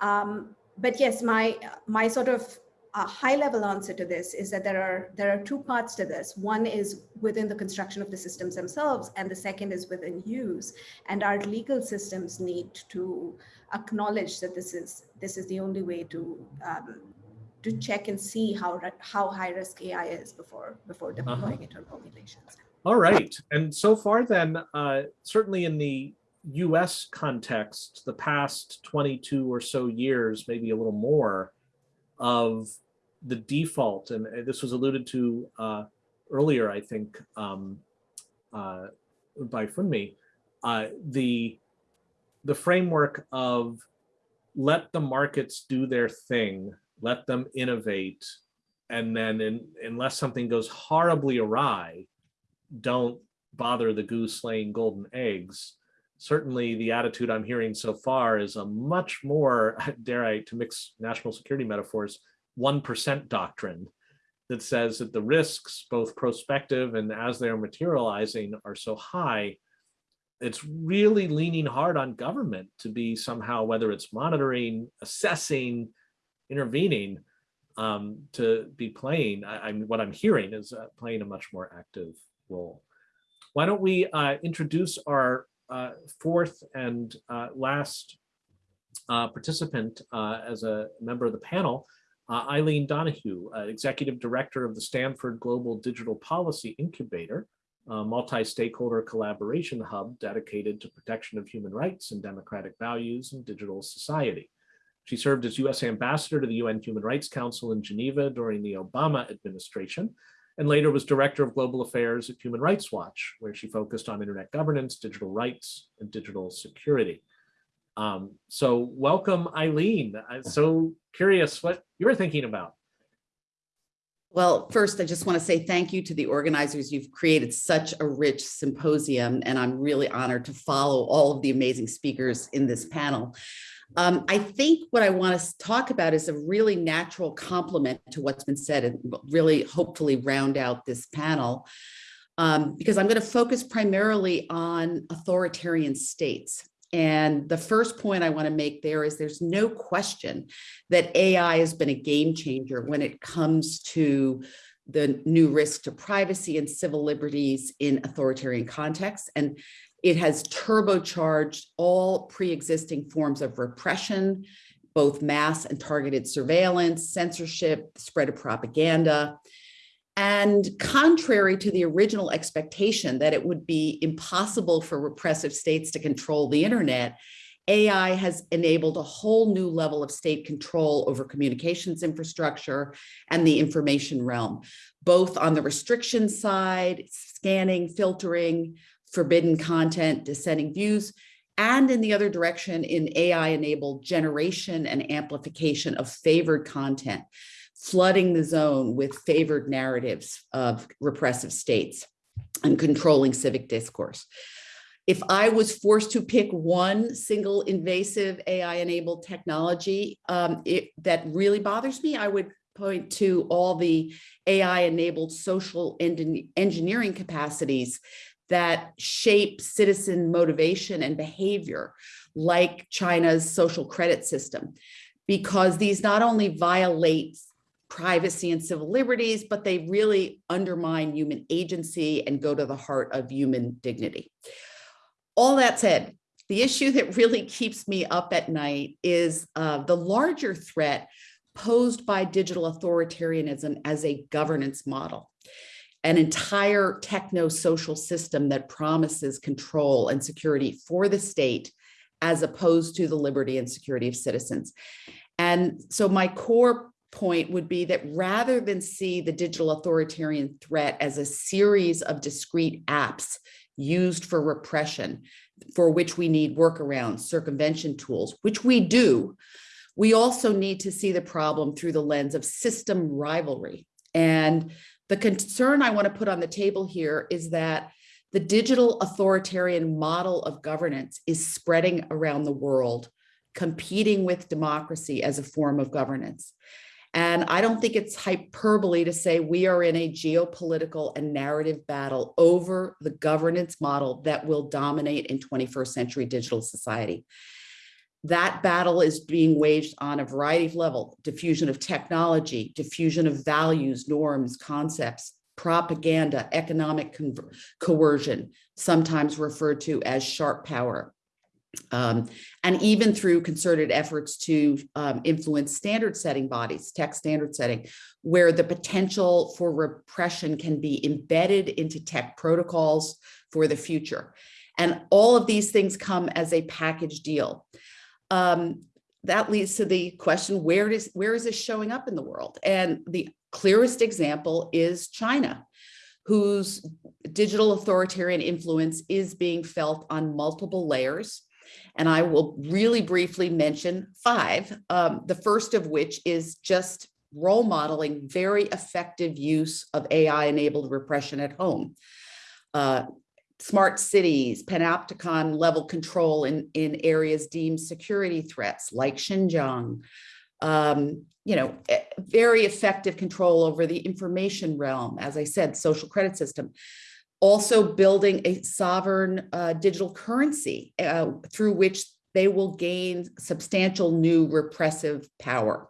Um, but yes, my my sort of uh, high level answer to this is that there are there are two parts to this. One is within the construction of the systems themselves, and the second is within use. And our legal systems need to acknowledge that this is this is the only way to um, to check and see how how high risk AI is before before deploying uh -huh. it on populations. All right, and so far then, uh, certainly in the US context, the past 22 or so years, maybe a little more, of the default, and this was alluded to uh, earlier, I think, um, uh, by Funmi, uh, the, the framework of let the markets do their thing, let them innovate, and then in, unless something goes horribly awry, don't bother the goose laying golden eggs certainly the attitude I'm hearing so far is a much more, dare I, to mix national security metaphors, 1% doctrine that says that the risks, both prospective and as they're materializing, are so high, it's really leaning hard on government to be somehow, whether it's monitoring, assessing, intervening, um, to be playing, I, what I'm hearing is uh, playing a much more active role. Why don't we uh, introduce our fourth and uh, last uh, participant as a member of the panel, Eileen Donahoe, Executive Director of the Stanford Global Digital Policy Incubator, a multi-stakeholder collaboration hub dedicated to protection of human rights and democratic values in digital society. She served as U.S. Ambassador to the UN Human Rights Council in Geneva during the Obama administration and later was director of global affairs at Human Rights Watch, where she focused on internet governance, digital rights, and digital security. Um, so welcome, Eileen. I'm so curious what you're thinking about. Well, first, I just want to say thank you to the organizers. You've created such a rich symposium, and I'm really honored to follow all of the amazing speakers in this panel. Um, I think what I want to talk about is a really natural complement to what's been said and really hopefully round out this panel um, because I'm going to focus primarily on authoritarian states. And the first point I want to make there is there's no question that AI has been a game changer when it comes to the new risk to privacy and civil liberties in authoritarian contexts. And it has turbocharged all pre-existing forms of repression, both mass and targeted surveillance, censorship, spread of propaganda. And contrary to the original expectation that it would be impossible for repressive states to control the internet, AI has enabled a whole new level of state control over communications infrastructure and the information realm, both on the restriction side, scanning, filtering, forbidden content, dissenting views, and in the other direction in AI-enabled generation and amplification of favored content, flooding the zone with favored narratives of repressive states and controlling civic discourse. If I was forced to pick one single invasive AI-enabled technology um, it, that really bothers me, I would point to all the AI-enabled social engineering capacities that shape citizen motivation and behavior, like China's social credit system, because these not only violate privacy and civil liberties, but they really undermine human agency and go to the heart of human dignity. All that said, the issue that really keeps me up at night is uh, the larger threat posed by digital authoritarianism as a governance model, an entire techno-social system that promises control and security for the state as opposed to the liberty and security of citizens. And so my core point would be that rather than see the digital authoritarian threat as a series of discrete apps used for repression, for which we need workarounds, circumvention tools, which we do, we also need to see the problem through the lens of system rivalry. And the concern I want to put on the table here is that the digital authoritarian model of governance is spreading around the world, competing with democracy as a form of governance. And I don't think it's hyperbole to say we are in a geopolitical and narrative battle over the governance model that will dominate in 21st century digital society. That battle is being waged on a variety of levels, diffusion of technology, diffusion of values, norms, concepts, propaganda, economic coercion, sometimes referred to as sharp power, um, and even through concerted efforts to um, influence standard setting bodies, tech standard setting, where the potential for repression can be embedded into tech protocols for the future. And all of these things come as a package deal. Um, that leads to the question, where does where is this showing up in the world? And the clearest example is China, whose digital authoritarian influence is being felt on multiple layers and I will really briefly mention five, um, the first of which is just role modeling very effective use of AI enabled repression at home. Uh, smart cities, panopticon level control in, in areas deemed security threats like Xinjiang, um, you know, eh, very effective control over the information realm, as I said, social credit system also building a sovereign uh, digital currency uh, through which they will gain substantial new repressive power.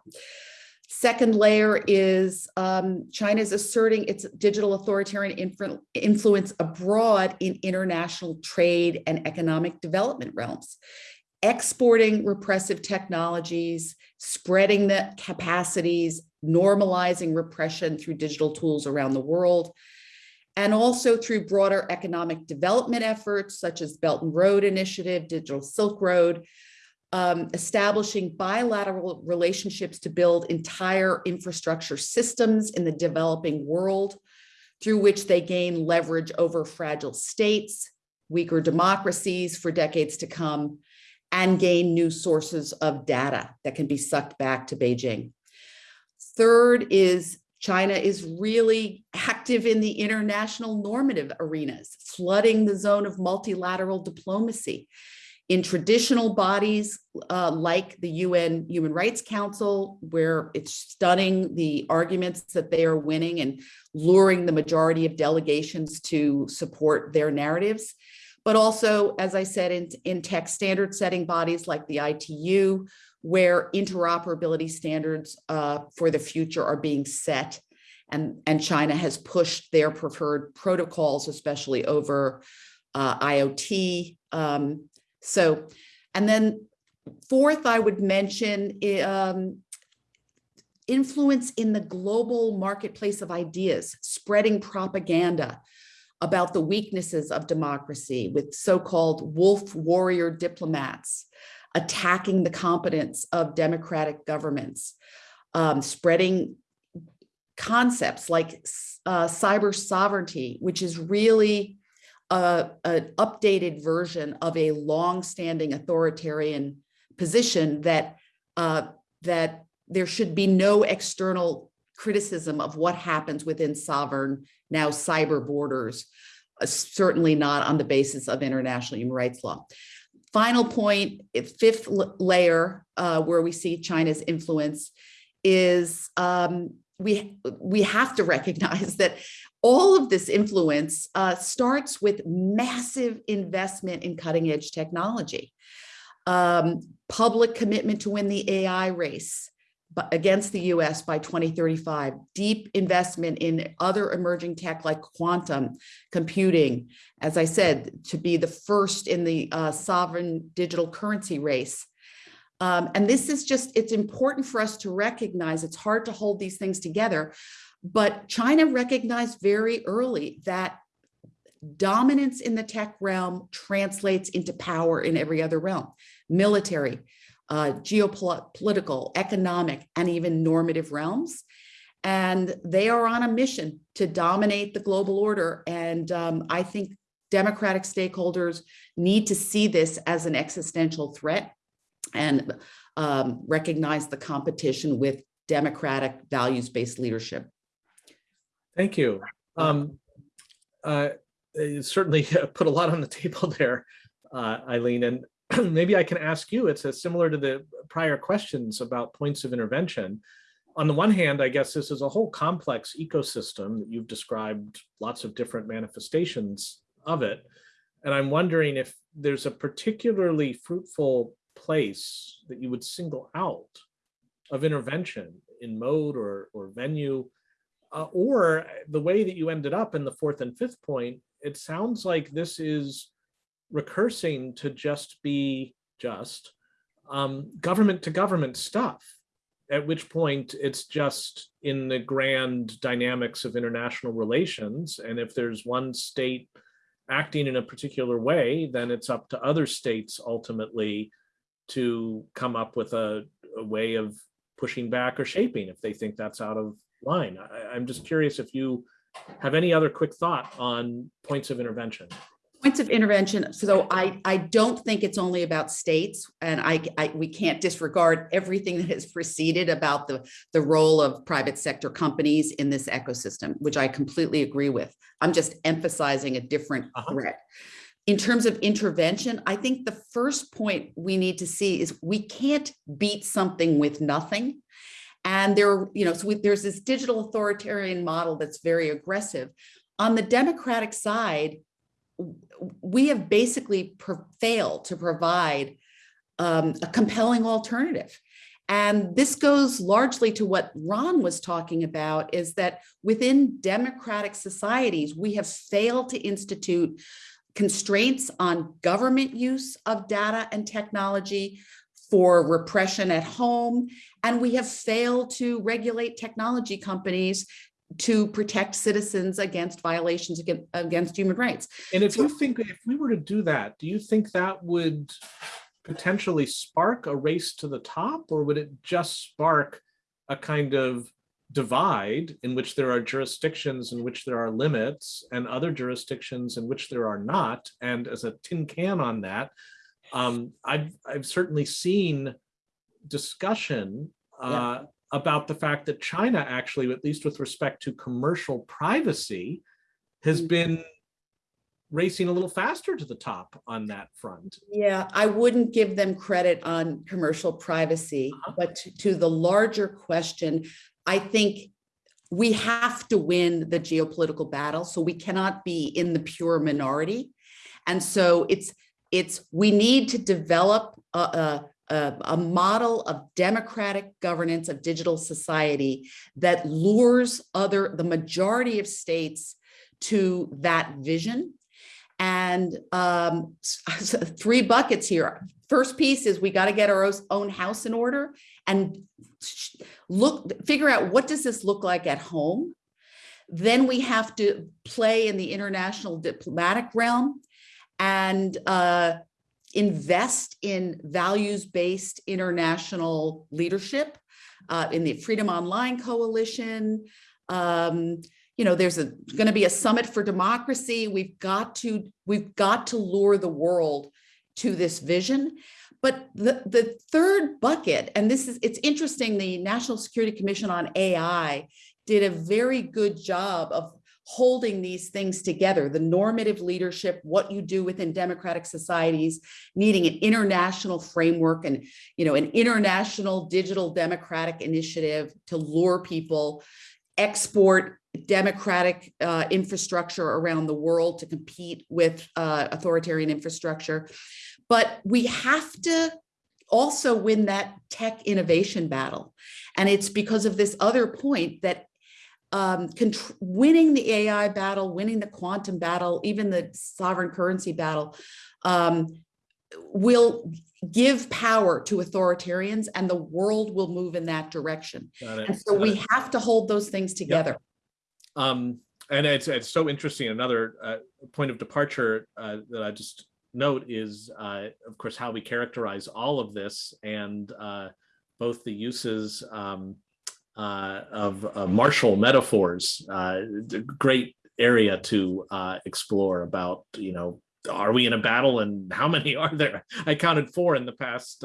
Second layer is um, is asserting its digital authoritarian influ influence abroad in international trade and economic development realms, exporting repressive technologies, spreading the capacities, normalizing repression through digital tools around the world, and also through broader economic development efforts such as Belt and Road Initiative, Digital Silk Road, um, establishing bilateral relationships to build entire infrastructure systems in the developing world through which they gain leverage over fragile states, weaker democracies for decades to come, and gain new sources of data that can be sucked back to Beijing. Third is China is really active in the international normative arenas, flooding the zone of multilateral diplomacy in traditional bodies uh, like the UN Human Rights Council, where it's stunning the arguments that they are winning and luring the majority of delegations to support their narratives. But also, as I said, in, in tech standard setting bodies like the ITU, where interoperability standards uh, for the future are being set. And, and China has pushed their preferred protocols, especially over uh, IoT. Um, so, and then fourth, I would mention um, influence in the global marketplace of ideas, spreading propaganda about the weaknesses of democracy with so-called wolf warrior diplomats, attacking the competence of democratic governments, um, spreading concepts like uh, cyber sovereignty, which is really a, an updated version of a long-standing authoritarian position that uh, that there should be no external criticism of what happens within sovereign now cyber borders, uh, certainly not on the basis of international human rights law. Final point, fifth layer uh, where we see China's influence is um, we, we have to recognize that all of this influence uh, starts with massive investment in cutting edge technology. Um, public commitment to win the AI race, against the US by 2035, deep investment in other emerging tech like quantum computing, as I said, to be the first in the uh, sovereign digital currency race. Um, and this is just, it's important for us to recognize, it's hard to hold these things together, but China recognized very early that dominance in the tech realm translates into power in every other realm, military, uh, geopolitical, economic, and even normative realms. And they are on a mission to dominate the global order. And um, I think democratic stakeholders need to see this as an existential threat and um, recognize the competition with democratic values-based leadership. Thank you. Um, uh, you certainly put a lot on the table there, uh, Eileen, and maybe I can ask you, it's a, similar to the prior questions about points of intervention. On the one hand, I guess this is a whole complex ecosystem that you've described lots of different manifestations of it. And I'm wondering if there's a particularly fruitful place that you would single out of intervention in mode or, or venue, uh, or the way that you ended up in the fourth and fifth point, it sounds like this is recursing to just be just um, government to government stuff, at which point it's just in the grand dynamics of international relations. And if there's one state acting in a particular way, then it's up to other states ultimately to come up with a, a way of pushing back or shaping if they think that's out of line. I, I'm just curious if you have any other quick thought on points of intervention. Points of intervention. So I, I don't think it's only about states and I, I, we can't disregard everything that has preceded about the, the role of private sector companies in this ecosystem, which I completely agree with. I'm just emphasizing a different uh -huh. threat. In terms of intervention, I think the first point we need to see is we can't beat something with nothing. And there, you know, so we, there's this digital authoritarian model that's very aggressive. On the democratic side, we have basically failed to provide um, a compelling alternative. And this goes largely to what Ron was talking about is that within democratic societies, we have failed to institute constraints on government use of data and technology for repression at home. And we have failed to regulate technology companies to protect citizens against violations against, against human rights. And if you think, if we were to do that, do you think that would potentially spark a race to the top or would it just spark a kind of divide in which there are jurisdictions in which there are limits and other jurisdictions in which there are not. And as a tin can on that, um, I've, I've certainly seen discussion uh, yeah. about the fact that China actually, at least with respect to commercial privacy, has mm. been racing a little faster to the top on that front. Yeah, I wouldn't give them credit on commercial privacy, uh -huh. but to, to, the larger question, I think we have to win the geopolitical battle. So we cannot be in the pure minority. And so it's, it's we need to develop a, a, a model of democratic governance of digital society that lures other, the majority of states to that vision. And um, three buckets here. First piece is we got to get our own house in order and look, figure out what does this look like at home? Then we have to play in the international diplomatic realm and uh, invest in values-based international leadership uh, in the Freedom Online Coalition. Um, you know, there's going to be a summit for democracy. We've got to we've got to lure the world to this vision. But the, the third bucket, and this is, it's interesting, the National Security Commission on AI did a very good job of holding these things together, the normative leadership, what you do within democratic societies, needing an international framework and, you know, an international digital democratic initiative to lure people, export democratic uh, infrastructure around the world to compete with uh, authoritarian infrastructure. But we have to also win that tech innovation battle. And it's because of this other point that um, winning the AI battle, winning the quantum battle, even the sovereign currency battle, um, will give power to authoritarians and the world will move in that direction. And so we have to hold those things together. Yep. Um, and it's, it's so interesting. Another uh, point of departure uh, that I just note is, uh, of course, how we characterize all of this and uh, both the uses um, uh, of martial metaphors, uh, great area to explore about, you know, are we in a battle and how many are there? I counted four in the past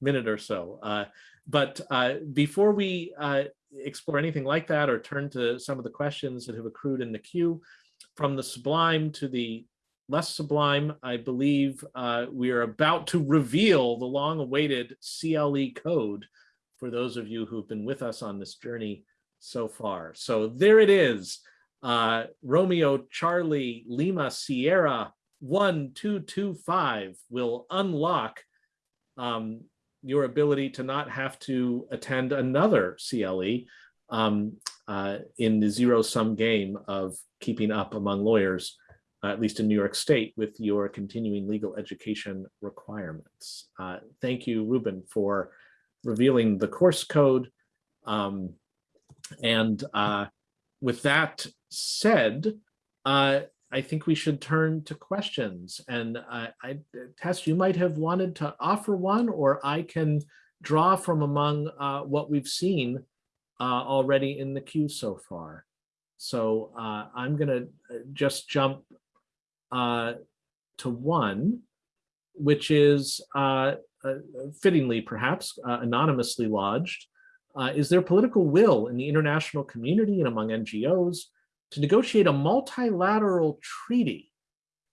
minute or so. but before we explore anything like that or turn to some of the questions that have accrued in the queue, from the sublime to the less sublime, I believe uh, we are about to reveal the long-awaited CLE code for those of you who've been with us on this journey so far. So there it is. Uh, Romeo, Charlie, Lima, Sierra, 1225 will unlock um, your ability to not have to attend another CLE um, uh, in the zero sum game of keeping up among lawyers uh, at least in New York State, with your continuing legal education requirements. Uh, thank you, Ruben, for revealing the course code. Um, and uh, with that said, uh, I think we should turn to questions. And I, Tess, you might have wanted to offer one, or I can draw from among uh, what we've seen uh, already in the queue so far. So I'm going to just jump uh, to one, which is uh, uh, fittingly perhaps uh, anonymously lodged. Uh, is there political will in the international community and among NGOs to negotiate a multilateral treaty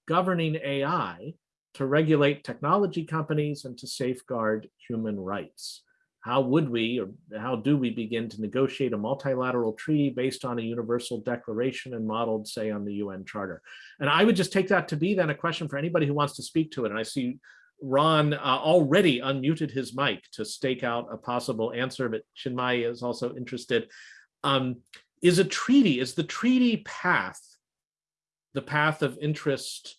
governing AI to regulate technology companies and to safeguard human rights? how would we or how do we begin to negotiate a multilateral treaty based on a universal declaration and modeled say on the UN Charter? And I would just take that to be then a question for anybody who wants to speak to it. And I see Ron uh, already unmuted his mic to stake out a possible answer, but Chinmayi is also interested. Um, is a treaty, is the treaty path the path of interest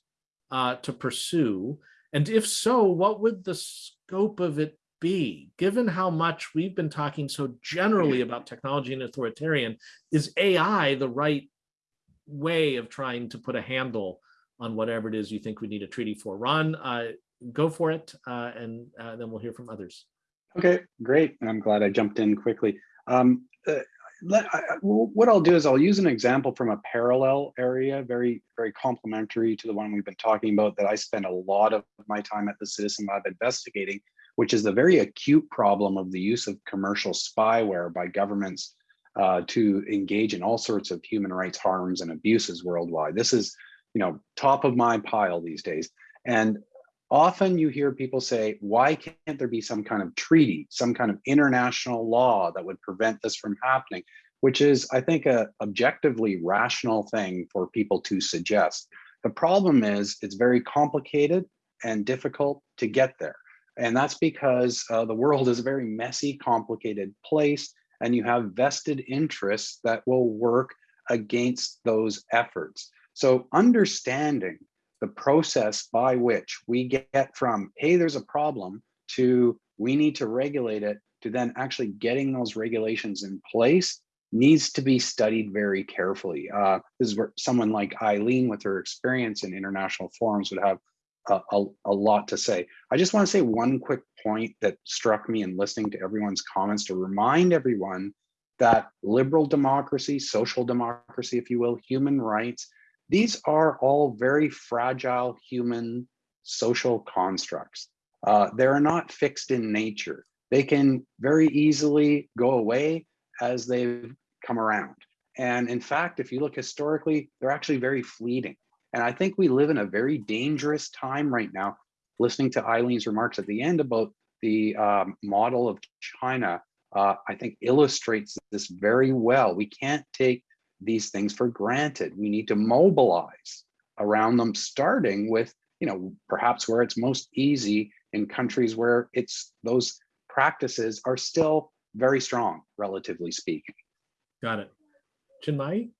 uh, to pursue? And if so, what would the scope of it be, given how much we've been talking so generally about technology and authoritarian, is AI the right way of trying to put a handle on whatever it is you think we need a treaty for? Ron, uh, go for it, uh, and uh, then we'll hear from others. Okay, great. And I'm glad I jumped in quickly. Um, uh, let, I, what I'll do is I'll use an example from a parallel area, very, very complementary to the one we've been talking about that I spend a lot of my time at the Citizen Lab investigating, which is the very acute problem of the use of commercial spyware by governments uh, to engage in all sorts of human rights harms and abuses worldwide. This is, you know, top of my pile these days. And often you hear people say, why can't there be some kind of treaty, some kind of international law that would prevent this from happening? Which is, I think, a objectively rational thing for people to suggest. The problem is it's very complicated and difficult to get there. And that's because uh, the world is a very messy, complicated place, and you have vested interests that will work against those efforts. So understanding the process by which we get from, hey, there's a problem, to we need to regulate it, to then actually getting those regulations in place needs to be studied very carefully. Uh, this is where someone like Eileen with her experience in international forums would have a, a, a, lot to say. I just want to say one quick point that struck me in listening to everyone's comments to remind everyone that liberal democracy, social democracy, if you will, human rights, these are all very fragile human social constructs. Uh, they're not fixed in nature. They can very easily go away as they've come around. And in fact, if you look historically, they're actually very fleeting. And I think we live in a very dangerous time right now, listening to Eileen's remarks at the end about the um, model of China, uh, I think illustrates this very well. We can't take these things for granted. We need to mobilize around them, starting with, you know, perhaps where it's most easy in countries where it's those practices are still very strong, relatively speaking. Got it. Chinmayi?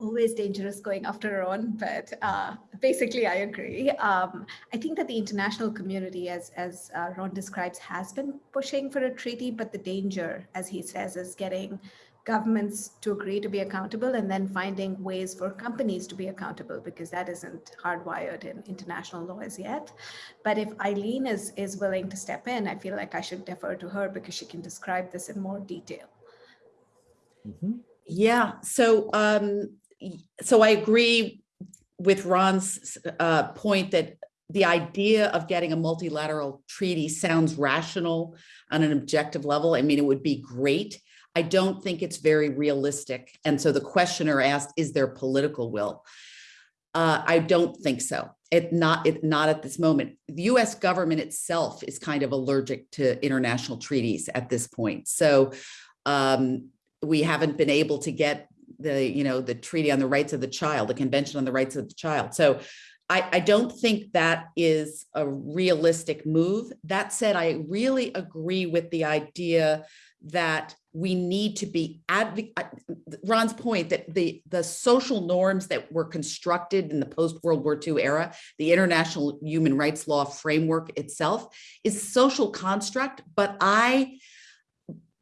always dangerous going after Ron, but uh, basically I agree. Um, I think that the international community, as, as uh, Ron describes, has been pushing for a treaty, but the danger, as he says, is getting governments to agree to be accountable and then finding ways for companies to be accountable because that isn't hardwired in international law as yet. But if Eileen is, is willing to step in, I feel like I should defer to her because she can describe this in more detail. Mm -hmm. Yeah, so um, so I agree with Ron's uh, point that the idea of getting a multilateral treaty sounds rational on an objective level. I mean, it would be great. I don't think it's very realistic. And so the questioner asked, is there political will? Uh, I don't think so. It not it not at this moment. The U.S. government itself is kind of allergic to international treaties at this point. So um, we haven't been able to get the, you know, the Treaty on the Rights of the Child, the Convention on the Rights of the Child. So I, I don't think that is a realistic move. That said, I really agree with the idea that we need to be advocate uh, Ron's point that the the social norms that were constructed in the post World War II era, the international human rights law framework itself is social construct. But I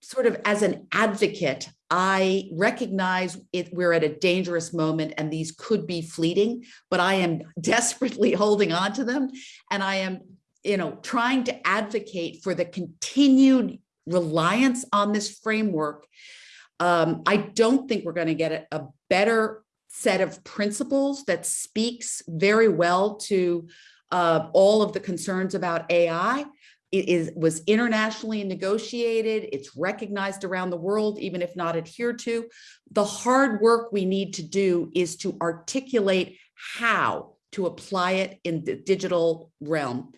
sort of as an advocate, I recognize it, we're at a dangerous moment and these could be fleeting, but I am desperately holding on to them. And I am, you know, trying to advocate for the continued reliance on this framework. Um, I don't think we're going to get a, a better set of principles that speaks very well to uh, all of the concerns about AI it is was internationally negotiated. It's recognized around the world even if not adhered to. The hard work we need to do is to articulate how to apply it in the digital realm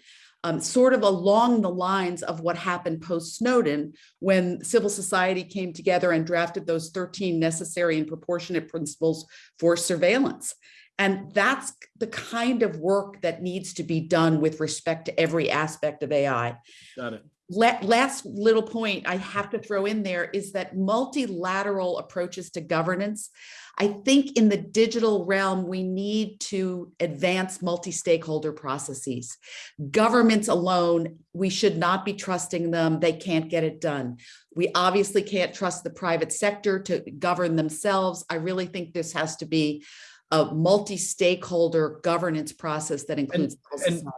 um, sort of along the lines of what happened post Snowden when civil society came together and drafted those 13 necessary and proportionate principles for surveillance. And that's the kind of work that needs to be done with respect to every aspect of AI. Got it. Last little point I have to throw in there is that multilateral approaches to governance. I think in the digital realm, we need to advance multi-stakeholder processes. Governments alone, we should not be trusting them. They can't get it done. We obviously can't trust the private sector to govern themselves. I really think this has to be a multi-stakeholder governance process that includes and, and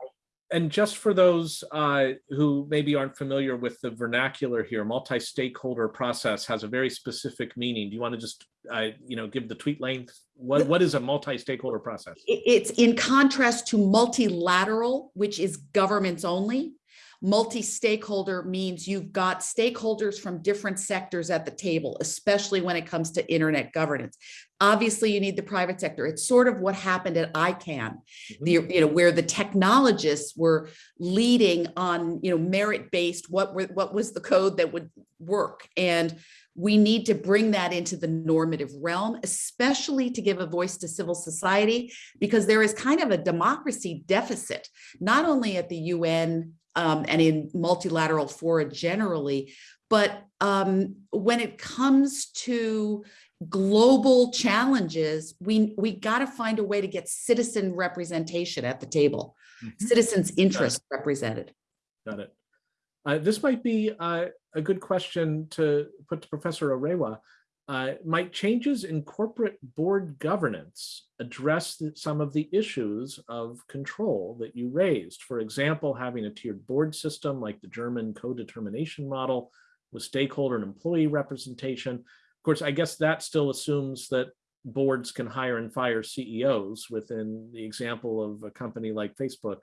just for those uh, who maybe aren't familiar with the vernacular here, multi-stakeholder process has a very specific meaning. Do you want to just, uh, you know, give the tweet length? What, what is a multi-stakeholder process? It's in contrast to multilateral, which is governments only. Multi-stakeholder means you've got stakeholders from different sectors at the table, especially when it comes to internet governance. Obviously, you need the private sector. It's sort of what happened at ICANN, mm -hmm. the, you know, where the technologists were leading on, you know, merit-based, what, were, what was the code that would work. And we need to bring that into the normative realm, especially to give a voice to civil society, because there is kind of a democracy deficit, not only at the UN um, and in multilateral fora generally. But um, when it comes to global challenges, we, we got to find a way to get citizen representation at the table, mm -hmm. citizens' interests Got represented. Got it. Uh, this might be uh, a good question to put to Professor Arewa. Uh, might changes in corporate board governance address some of the issues of control that you raised? For example, having a tiered board system like the German co-determination model with stakeholder and employee representation. Of course, I guess that still assumes that boards can hire and fire CEOs within the example of a company like Facebook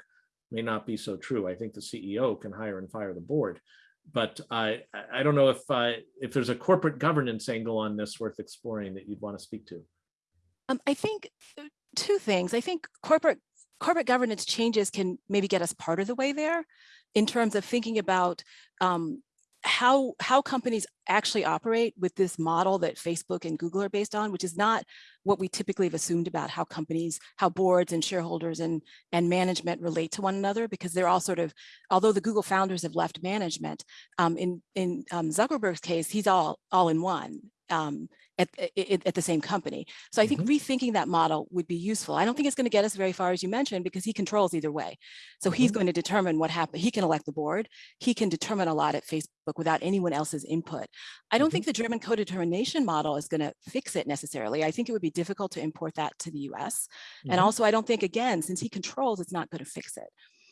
may not be so true. I think the CEO can hire and fire the board. But I, I- don't know if, if there's a corporate governance angle on this worth exploring that you'd want to speak to. Um, I think two things. I think corporate corporate governance changes can maybe get us part of the way there in terms of thinking about um, how how companies actually operate with this model that Facebook and Google are based on, which is not what we typically have assumed about how companies, how boards and shareholders and and management relate to one another, because they're all sort of, although the Google founders have left management, um, in in um, Zuckerberg's case, he's all all in one. Um, at, at, at the same company. So I think rethinking that model would be useful. I don't think it's going to get us very far, as you mentioned, because he controls either way. So he's Mhm. going to determine what happened. He can elect the board. He can determine a lot at Facebook without anyone else's input. I don't think the German co-determination model is going to fix it necessarily. I think it would be difficult to import that to the US. And also, I don't think, again, since he controls, it's not going to fix it.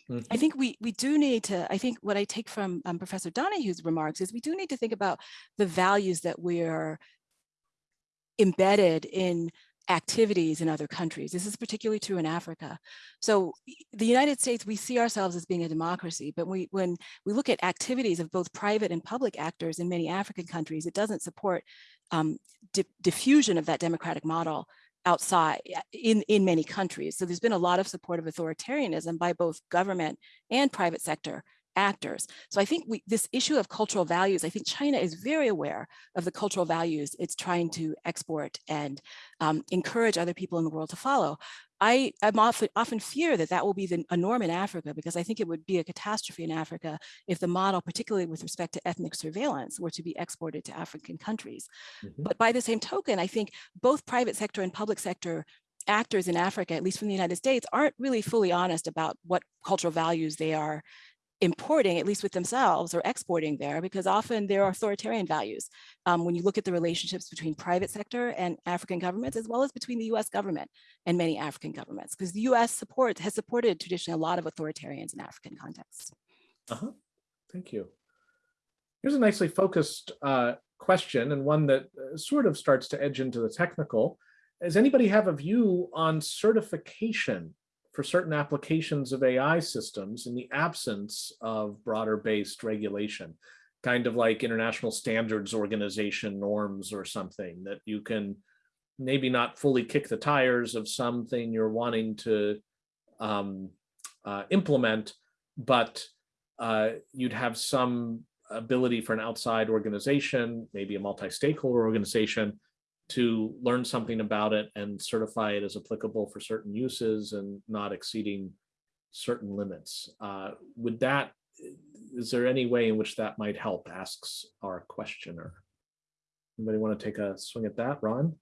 I Mhm. think we we do need to, I think what I take from um, Professor Donahoe's remarks is we do need to think about the values that we're embedded in activities in other countries. This is particularly true in Africa. So the United States, we see ourselves as being a democracy, but we, when we look at activities of both private and public actors in many African countries, it doesn't support um, di- diffusion of that democratic model outside in, in many countries. So there's been a lot of support of authoritarianism by both government and private sector actors. So I think we, this issue of cultural values, I think China is very aware of the cultural values it's trying to export and um, encourage other people in the world to follow. I I'm often, often fear that that will be the, a norm in Africa because I think it would be a catastrophe in Africa if the model, particularly with respect to ethnic surveillance, were to be exported to African countries. Mhm. But by the same token, I think both private sector and public sector actors in Africa, at least from the United States, aren't really fully honest about what cultural values they are importing, at least with themselves, or exporting there, because often there are authoritarian values. Um, when you look at the relationships between private sector and African governments, as well as between the US government and many African governments, because the US support has supported traditionally a lot of authoritarians in African contexts. Uh-huh. Thank you. Here's a nicely focused uh, question and one that uh, sort of starts to edge into the technical. Does anybody have a view on certification for certain applications of AI systems in the absence of broader based regulation? Kind of like international standards organization norms or something that you can maybe not fully kick the tires of something you're wanting to um, uh, implement, but uh, you'd have some ability for an outside organization, maybe a multi-stakeholder organization, to learn something about it and certify it as applicable for certain uses and not exceeding certain limits. Uh, would that, is there any way in which that might help, asks our questioner. Anybody want to take a swing at that, Ron?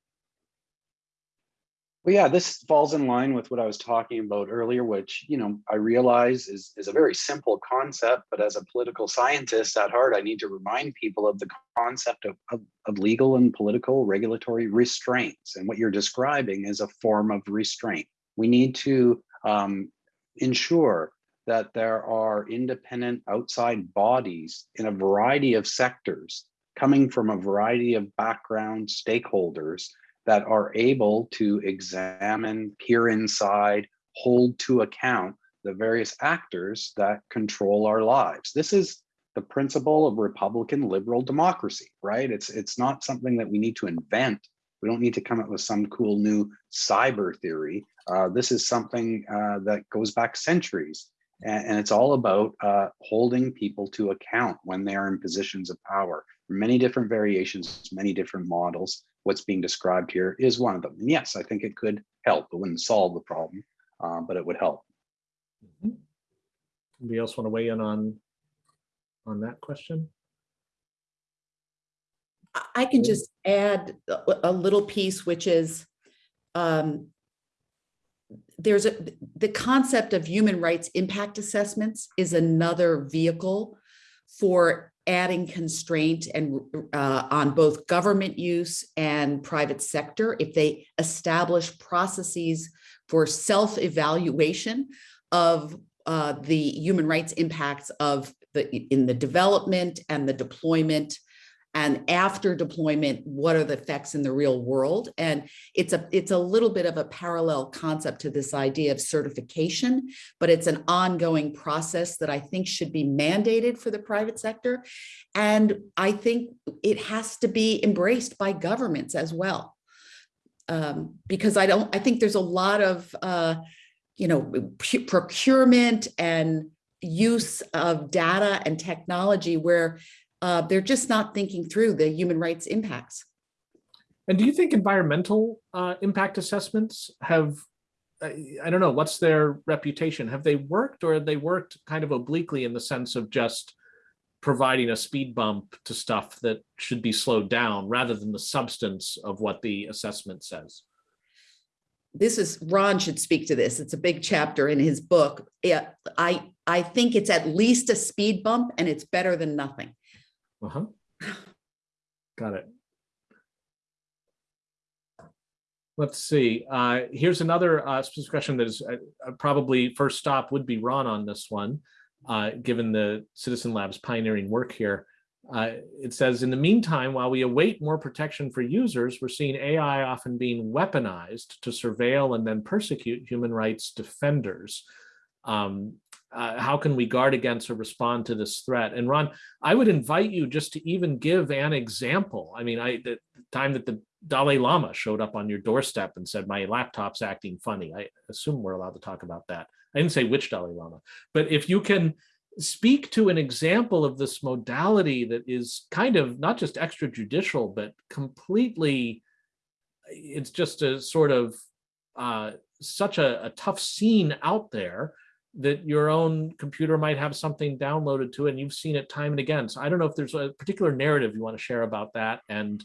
Well, yeah, this falls in line with what I was talking about earlier, which, you know, I realize is, is a very simple concept, but as a political scientist at heart, I need to remind people of the concept of, of, of legal and political regulatory restraints. And what you're describing is a form of restraint. We need to um, ensure that there are independent outside bodies in a variety of sectors coming from a variety of background stakeholders that are able to examine, peer inside, hold to account the various actors that control our lives. This is the principle of Republican liberal democracy, right? It's it's not something that we need to invent. We don't need to come up with some cool new cyber theory. Uh, this is something uh, that goes back centuries, and, and it's all about uh, holding people to account when they are in positions of power. Many different variations, many different models what's being described here is one of them. And yes, I think it could help. It wouldn't solve the problem, uh, but it would help. Mhm. Anybody else want to weigh in on, on that question? I- I can just add a, a little piece, which is um, there's a, the concept of human rights impact assessments is another vehicle for adding constraint and uh, on both government use and private sector. If they establish processes for self-evaluation of uh, the human rights impacts of the in the development and the deployment And after deployment, what are the effects in the real world? And it's a it's a little bit of a parallel concept to this idea of certification, but it's an ongoing process that I think should be mandated for the private sector. And I think it has to be embraced by governments as well. Um, because I don't, I think there's a lot of, uh, you know, procurement and use of data and technology where uh, they're just not thinking through the human rights impacts. And do you think environmental uh, impact assessments have, I I don't know, what's their reputation? Have they worked or have they worked kind of obliquely in the sense of just providing a speed bump to stuff that should be slowed down rather than the substance of what the assessment says? This is, Ron should speak to this. It's a big chapter in his book. Yeah, I, I think it's at least a speed bump and it's better than nothing. Uh-huh. Got it. Let's see, uh, here's another uh, question that is uh, uh, probably first stop would be Ron on this one, uh, given the Citizen Labs pioneering work here. Uh, it says, in the meantime, while we await more protection for users, we're seeing AI often being weaponized to surveil and then persecute human rights defenders. Um, uh, how can we guard against or respond to this threat? And Ron, I would invite you just to even give an example. I mean, I the time that the Dalai Lama showed up on your doorstep and said, my laptop's acting funny. I assume we're allowed to talk about that. I didn't say which Dalai Lama, but if you can speak to an example of this modality that is kind of not just extrajudicial, but completely, it's just a sort of uh, such a, a tough scene out there that your own computer might have something downloaded to it and you've seen it time and again. So I don't know if there's a particular narrative you want to share about that and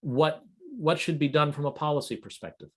what what should be done from a policy perspective.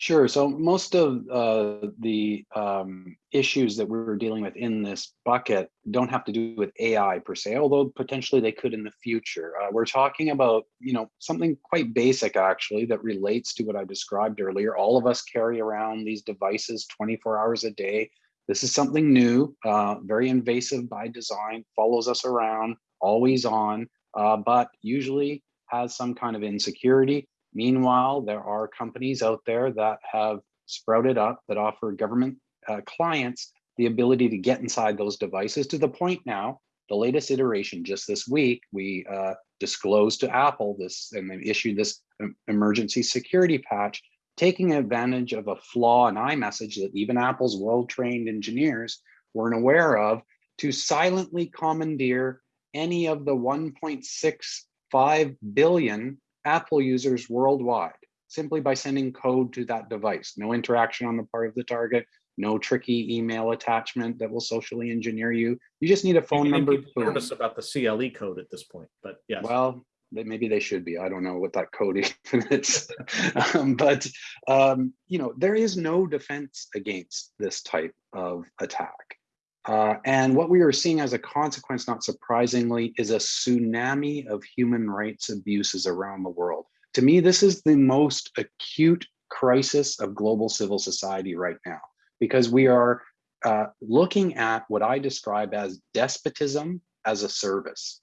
Sure. So most of uh, the um, issues that we're dealing with in this bucket don't have to do with AI per se, although potentially they could in the future. Uh, we're talking about, you know, something quite basic actually that relates to what I described earlier. All of us carry around these devices 24 hours a day. This is something new, uh, very invasive by design, follows us around, always on, uh, but usually has some kind of insecurity Meanwhile, there are companies out there that have sprouted up that offer government uh, clients the ability to get inside those devices to the point now, the latest iteration just this week, we uh, disclosed to Apple this and they issued this emergency security patch, taking advantage of a flaw in iMessage that even Apple's well-trained engineers weren't aware of to silently commandeer any of the 1.65 billion Apple users worldwide simply by sending code to that device. No interaction on the part of the target, no tricky email attachment that will socially engineer you. You just need a phone number. Nervous about the CLE code at this point, but yes. Well, they, maybe they should be. I don't know what that code is, um, but um, you know there is no defense against this type of attack. Uh, and what we are seeing as a consequence, not surprisingly, is a tsunami of human rights abuses around the world. To me, this is the most acute crisis of global civil society right now, because we are uh, looking at what I describe as despotism as a service.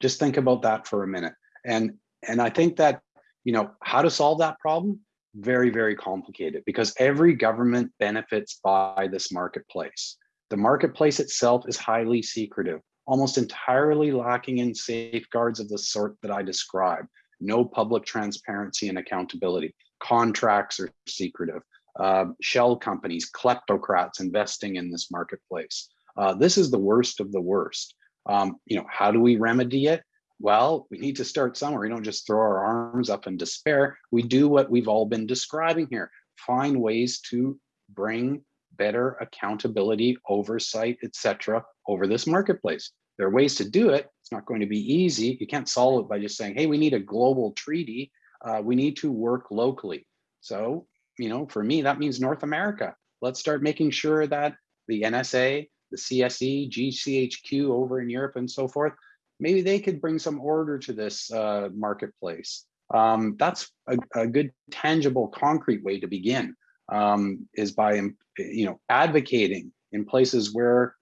Just think about that for a minute. And, and I think that, you know, how to solve that problem? Very, very complicated because every government benefits by this marketplace. The marketplace itself is highly secretive, almost entirely lacking in safeguards of the sort that I describe. No public transparency and accountability. Contracts are secretive. Uh, shell companies, kleptocrats investing in this marketplace. Uh, this is the worst of the worst. Um, you know, how do we remedy it? Well, we need to start somewhere. We don't just throw our arms up in despair. We do what we've all been describing here. Find ways to bring better accountability, oversight, etc., over this marketplace. There are ways to do it. It's not going to be easy. You can't solve it by just saying, hey, we need a global treaty. Uh, we need to work locally. So, you know, for me, that means North America. Let's start making sure that the NSA, the CSE, GCHQ over in Europe and so forth, maybe they could bring some order to this uh, marketplace. Um, that's a, a, good, tangible, concrete way to begin um, is by you know advocating in places where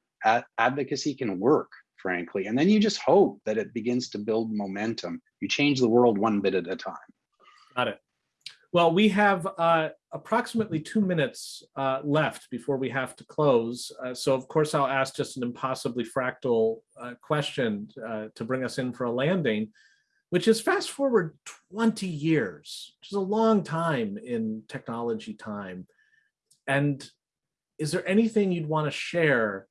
advocacy can work frankly. And then you just hope that it begins to build momentum. You change the world one bit at a time. Got it. Well, we have uh, approximately two minutes uh, left before we have to close. Uh, so of course, I'll ask just an impossibly fractal uh, question uh, to bring us in for a landing, which is fast forward 20 years, which is a long time in technology time. And is there anything you'd want to share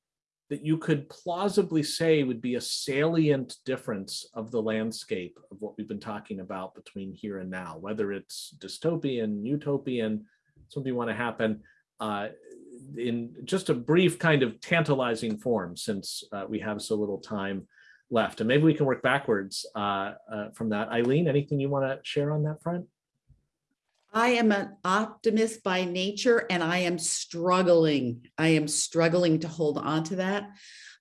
that you could plausibly say would be a salient difference of the landscape of what we've been talking about between here and now, whether it's dystopian, utopian, something you want to happen uh, in just a brief kind of tantalizing form since uh, we have so little time left. And maybe we can work backwards uh, uh from that. Eileen, anything you want to share on that front? I am an optimist by nature and I am struggling. I am struggling to hold on to that.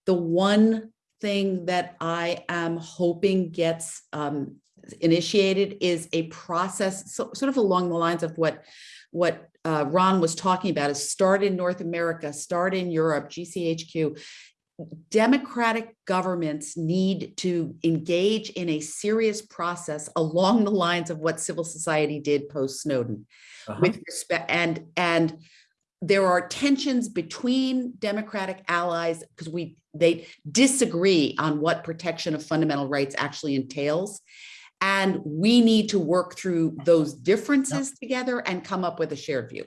The one thing that I am hoping gets um, initiated is a process so, sort of along the lines of what what uh, Ron was talking about is start in North America, start in Europe, GCHQ, democratic governments need to engage in a serious process along the lines of what civil society did post Snowden. Uh -huh. with respect and and there are tensions between democratic allies because we they disagree on what protection of fundamental rights actually entails. And we need to work through those differences yep. together and come up with a shared view.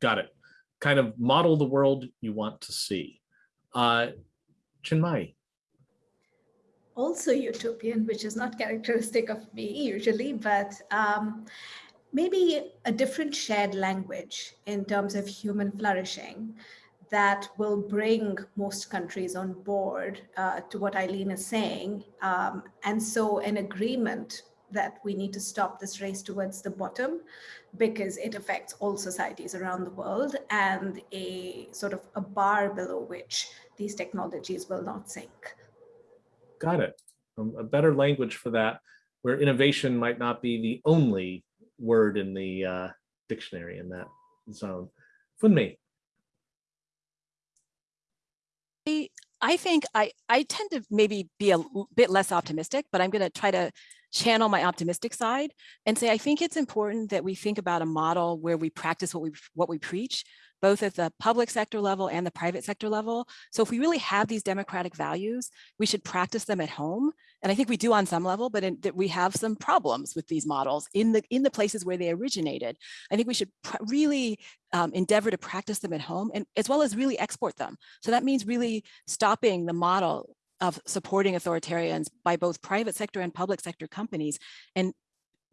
Got it. Kind of model the world you want to see. Uh, Also utopian, which is not characteristic of me usually, but um, maybe a different shared language in terms of human flourishing that will bring most countries on board uh, to what Eileen is saying. Um, and so an agreement that we need to stop this race towards the bottom because it affects all societies around the world and a sort of a bar below which these technologies will not sink. Got it. Um, a better language for that, where innovation might not be the only word in the uh, dictionary in that zone. Funmi. I think I, I tend to maybe be a bit less optimistic, but I'm going to try to channel my optimistic side and say, I think it's important that we think about a model where we practice what we, what we preach, both at the public sector level and the private sector level. So if we really have these democratic values, we should practice them at home. And I think we do on some level, but in, that we have some problems with these models in the in the places where they originated. I think we should really um, endeavor to practice them at home and as well as really export them. So that means really stopping the model of supporting authoritarians by both private sector and public sector companies and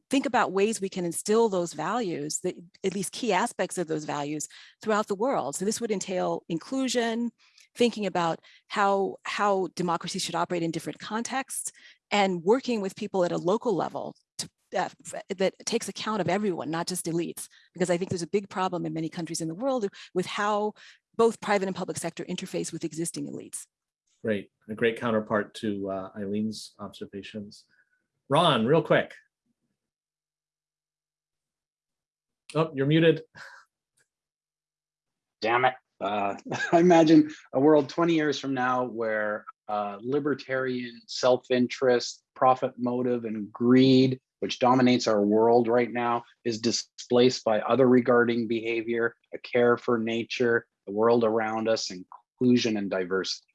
think about ways we can instill those values, that at least key aspects of those values throughout the world. So this would entail inclusion, thinking about how, how democracy should operate in different contexts, and working with people at a local level to, uh, that takes account of everyone, not just elites, because I think there's a big problem in many countries in the world with how both private and public sector interface with existing elites. Great, a great counterpart to uh, Eileen's observations. Ron, real quick. Oh, you're muted. Damn it. Uh, I imagine a world 20 years from now where uh, libertarian self-interest, profit motive, and greed, which dominates our world right now, is displaced by other regarding behavior, a care for nature, the world around us, inclusion and diversity.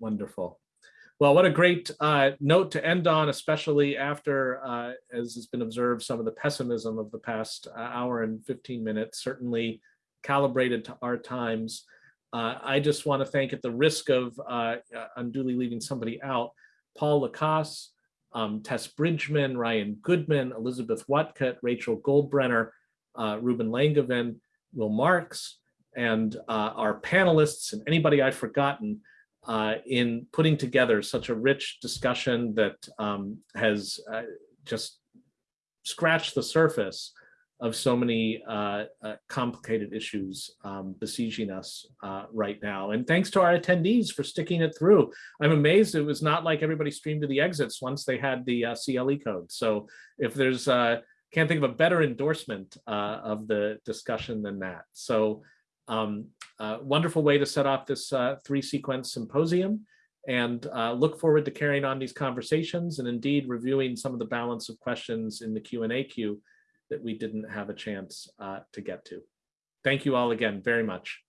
Wonderful. Well, what a great uh, note to end on, especially after, uh, as has been observed, some of the pessimism of the past uh, hour and 15 minutes, certainly calibrated to our times. Uh, I just want to thank, at the risk of uh, uh, unduly leaving somebody out, Paul Lacasse, um, Tess Bridgeman, Ryan Goodman, Elizabeth Whatcutt, Rachel Goldbrenner, Ruben Langevin, Will Marks, and our panelists and anybody I've forgotten uh, in putting together such a rich discussion that um, has uh, just scratched the surface of so many uh, uh complicated issues um, besieging us uh, right now. And thanks to our attendees for sticking it through. I'm amazed it was not like everybody streamed to the exits once they had the uh, CLE code. So if there's, can't think of a better endorsement of the discussion than that. So um, wonderful way to set off this uh, three sequence symposium. and uh, look forward to carrying on these conversations and indeed reviewing some of the balance of questions in the Q and A queue that we didn't have a chance uh, to get to. Thank you all again very much.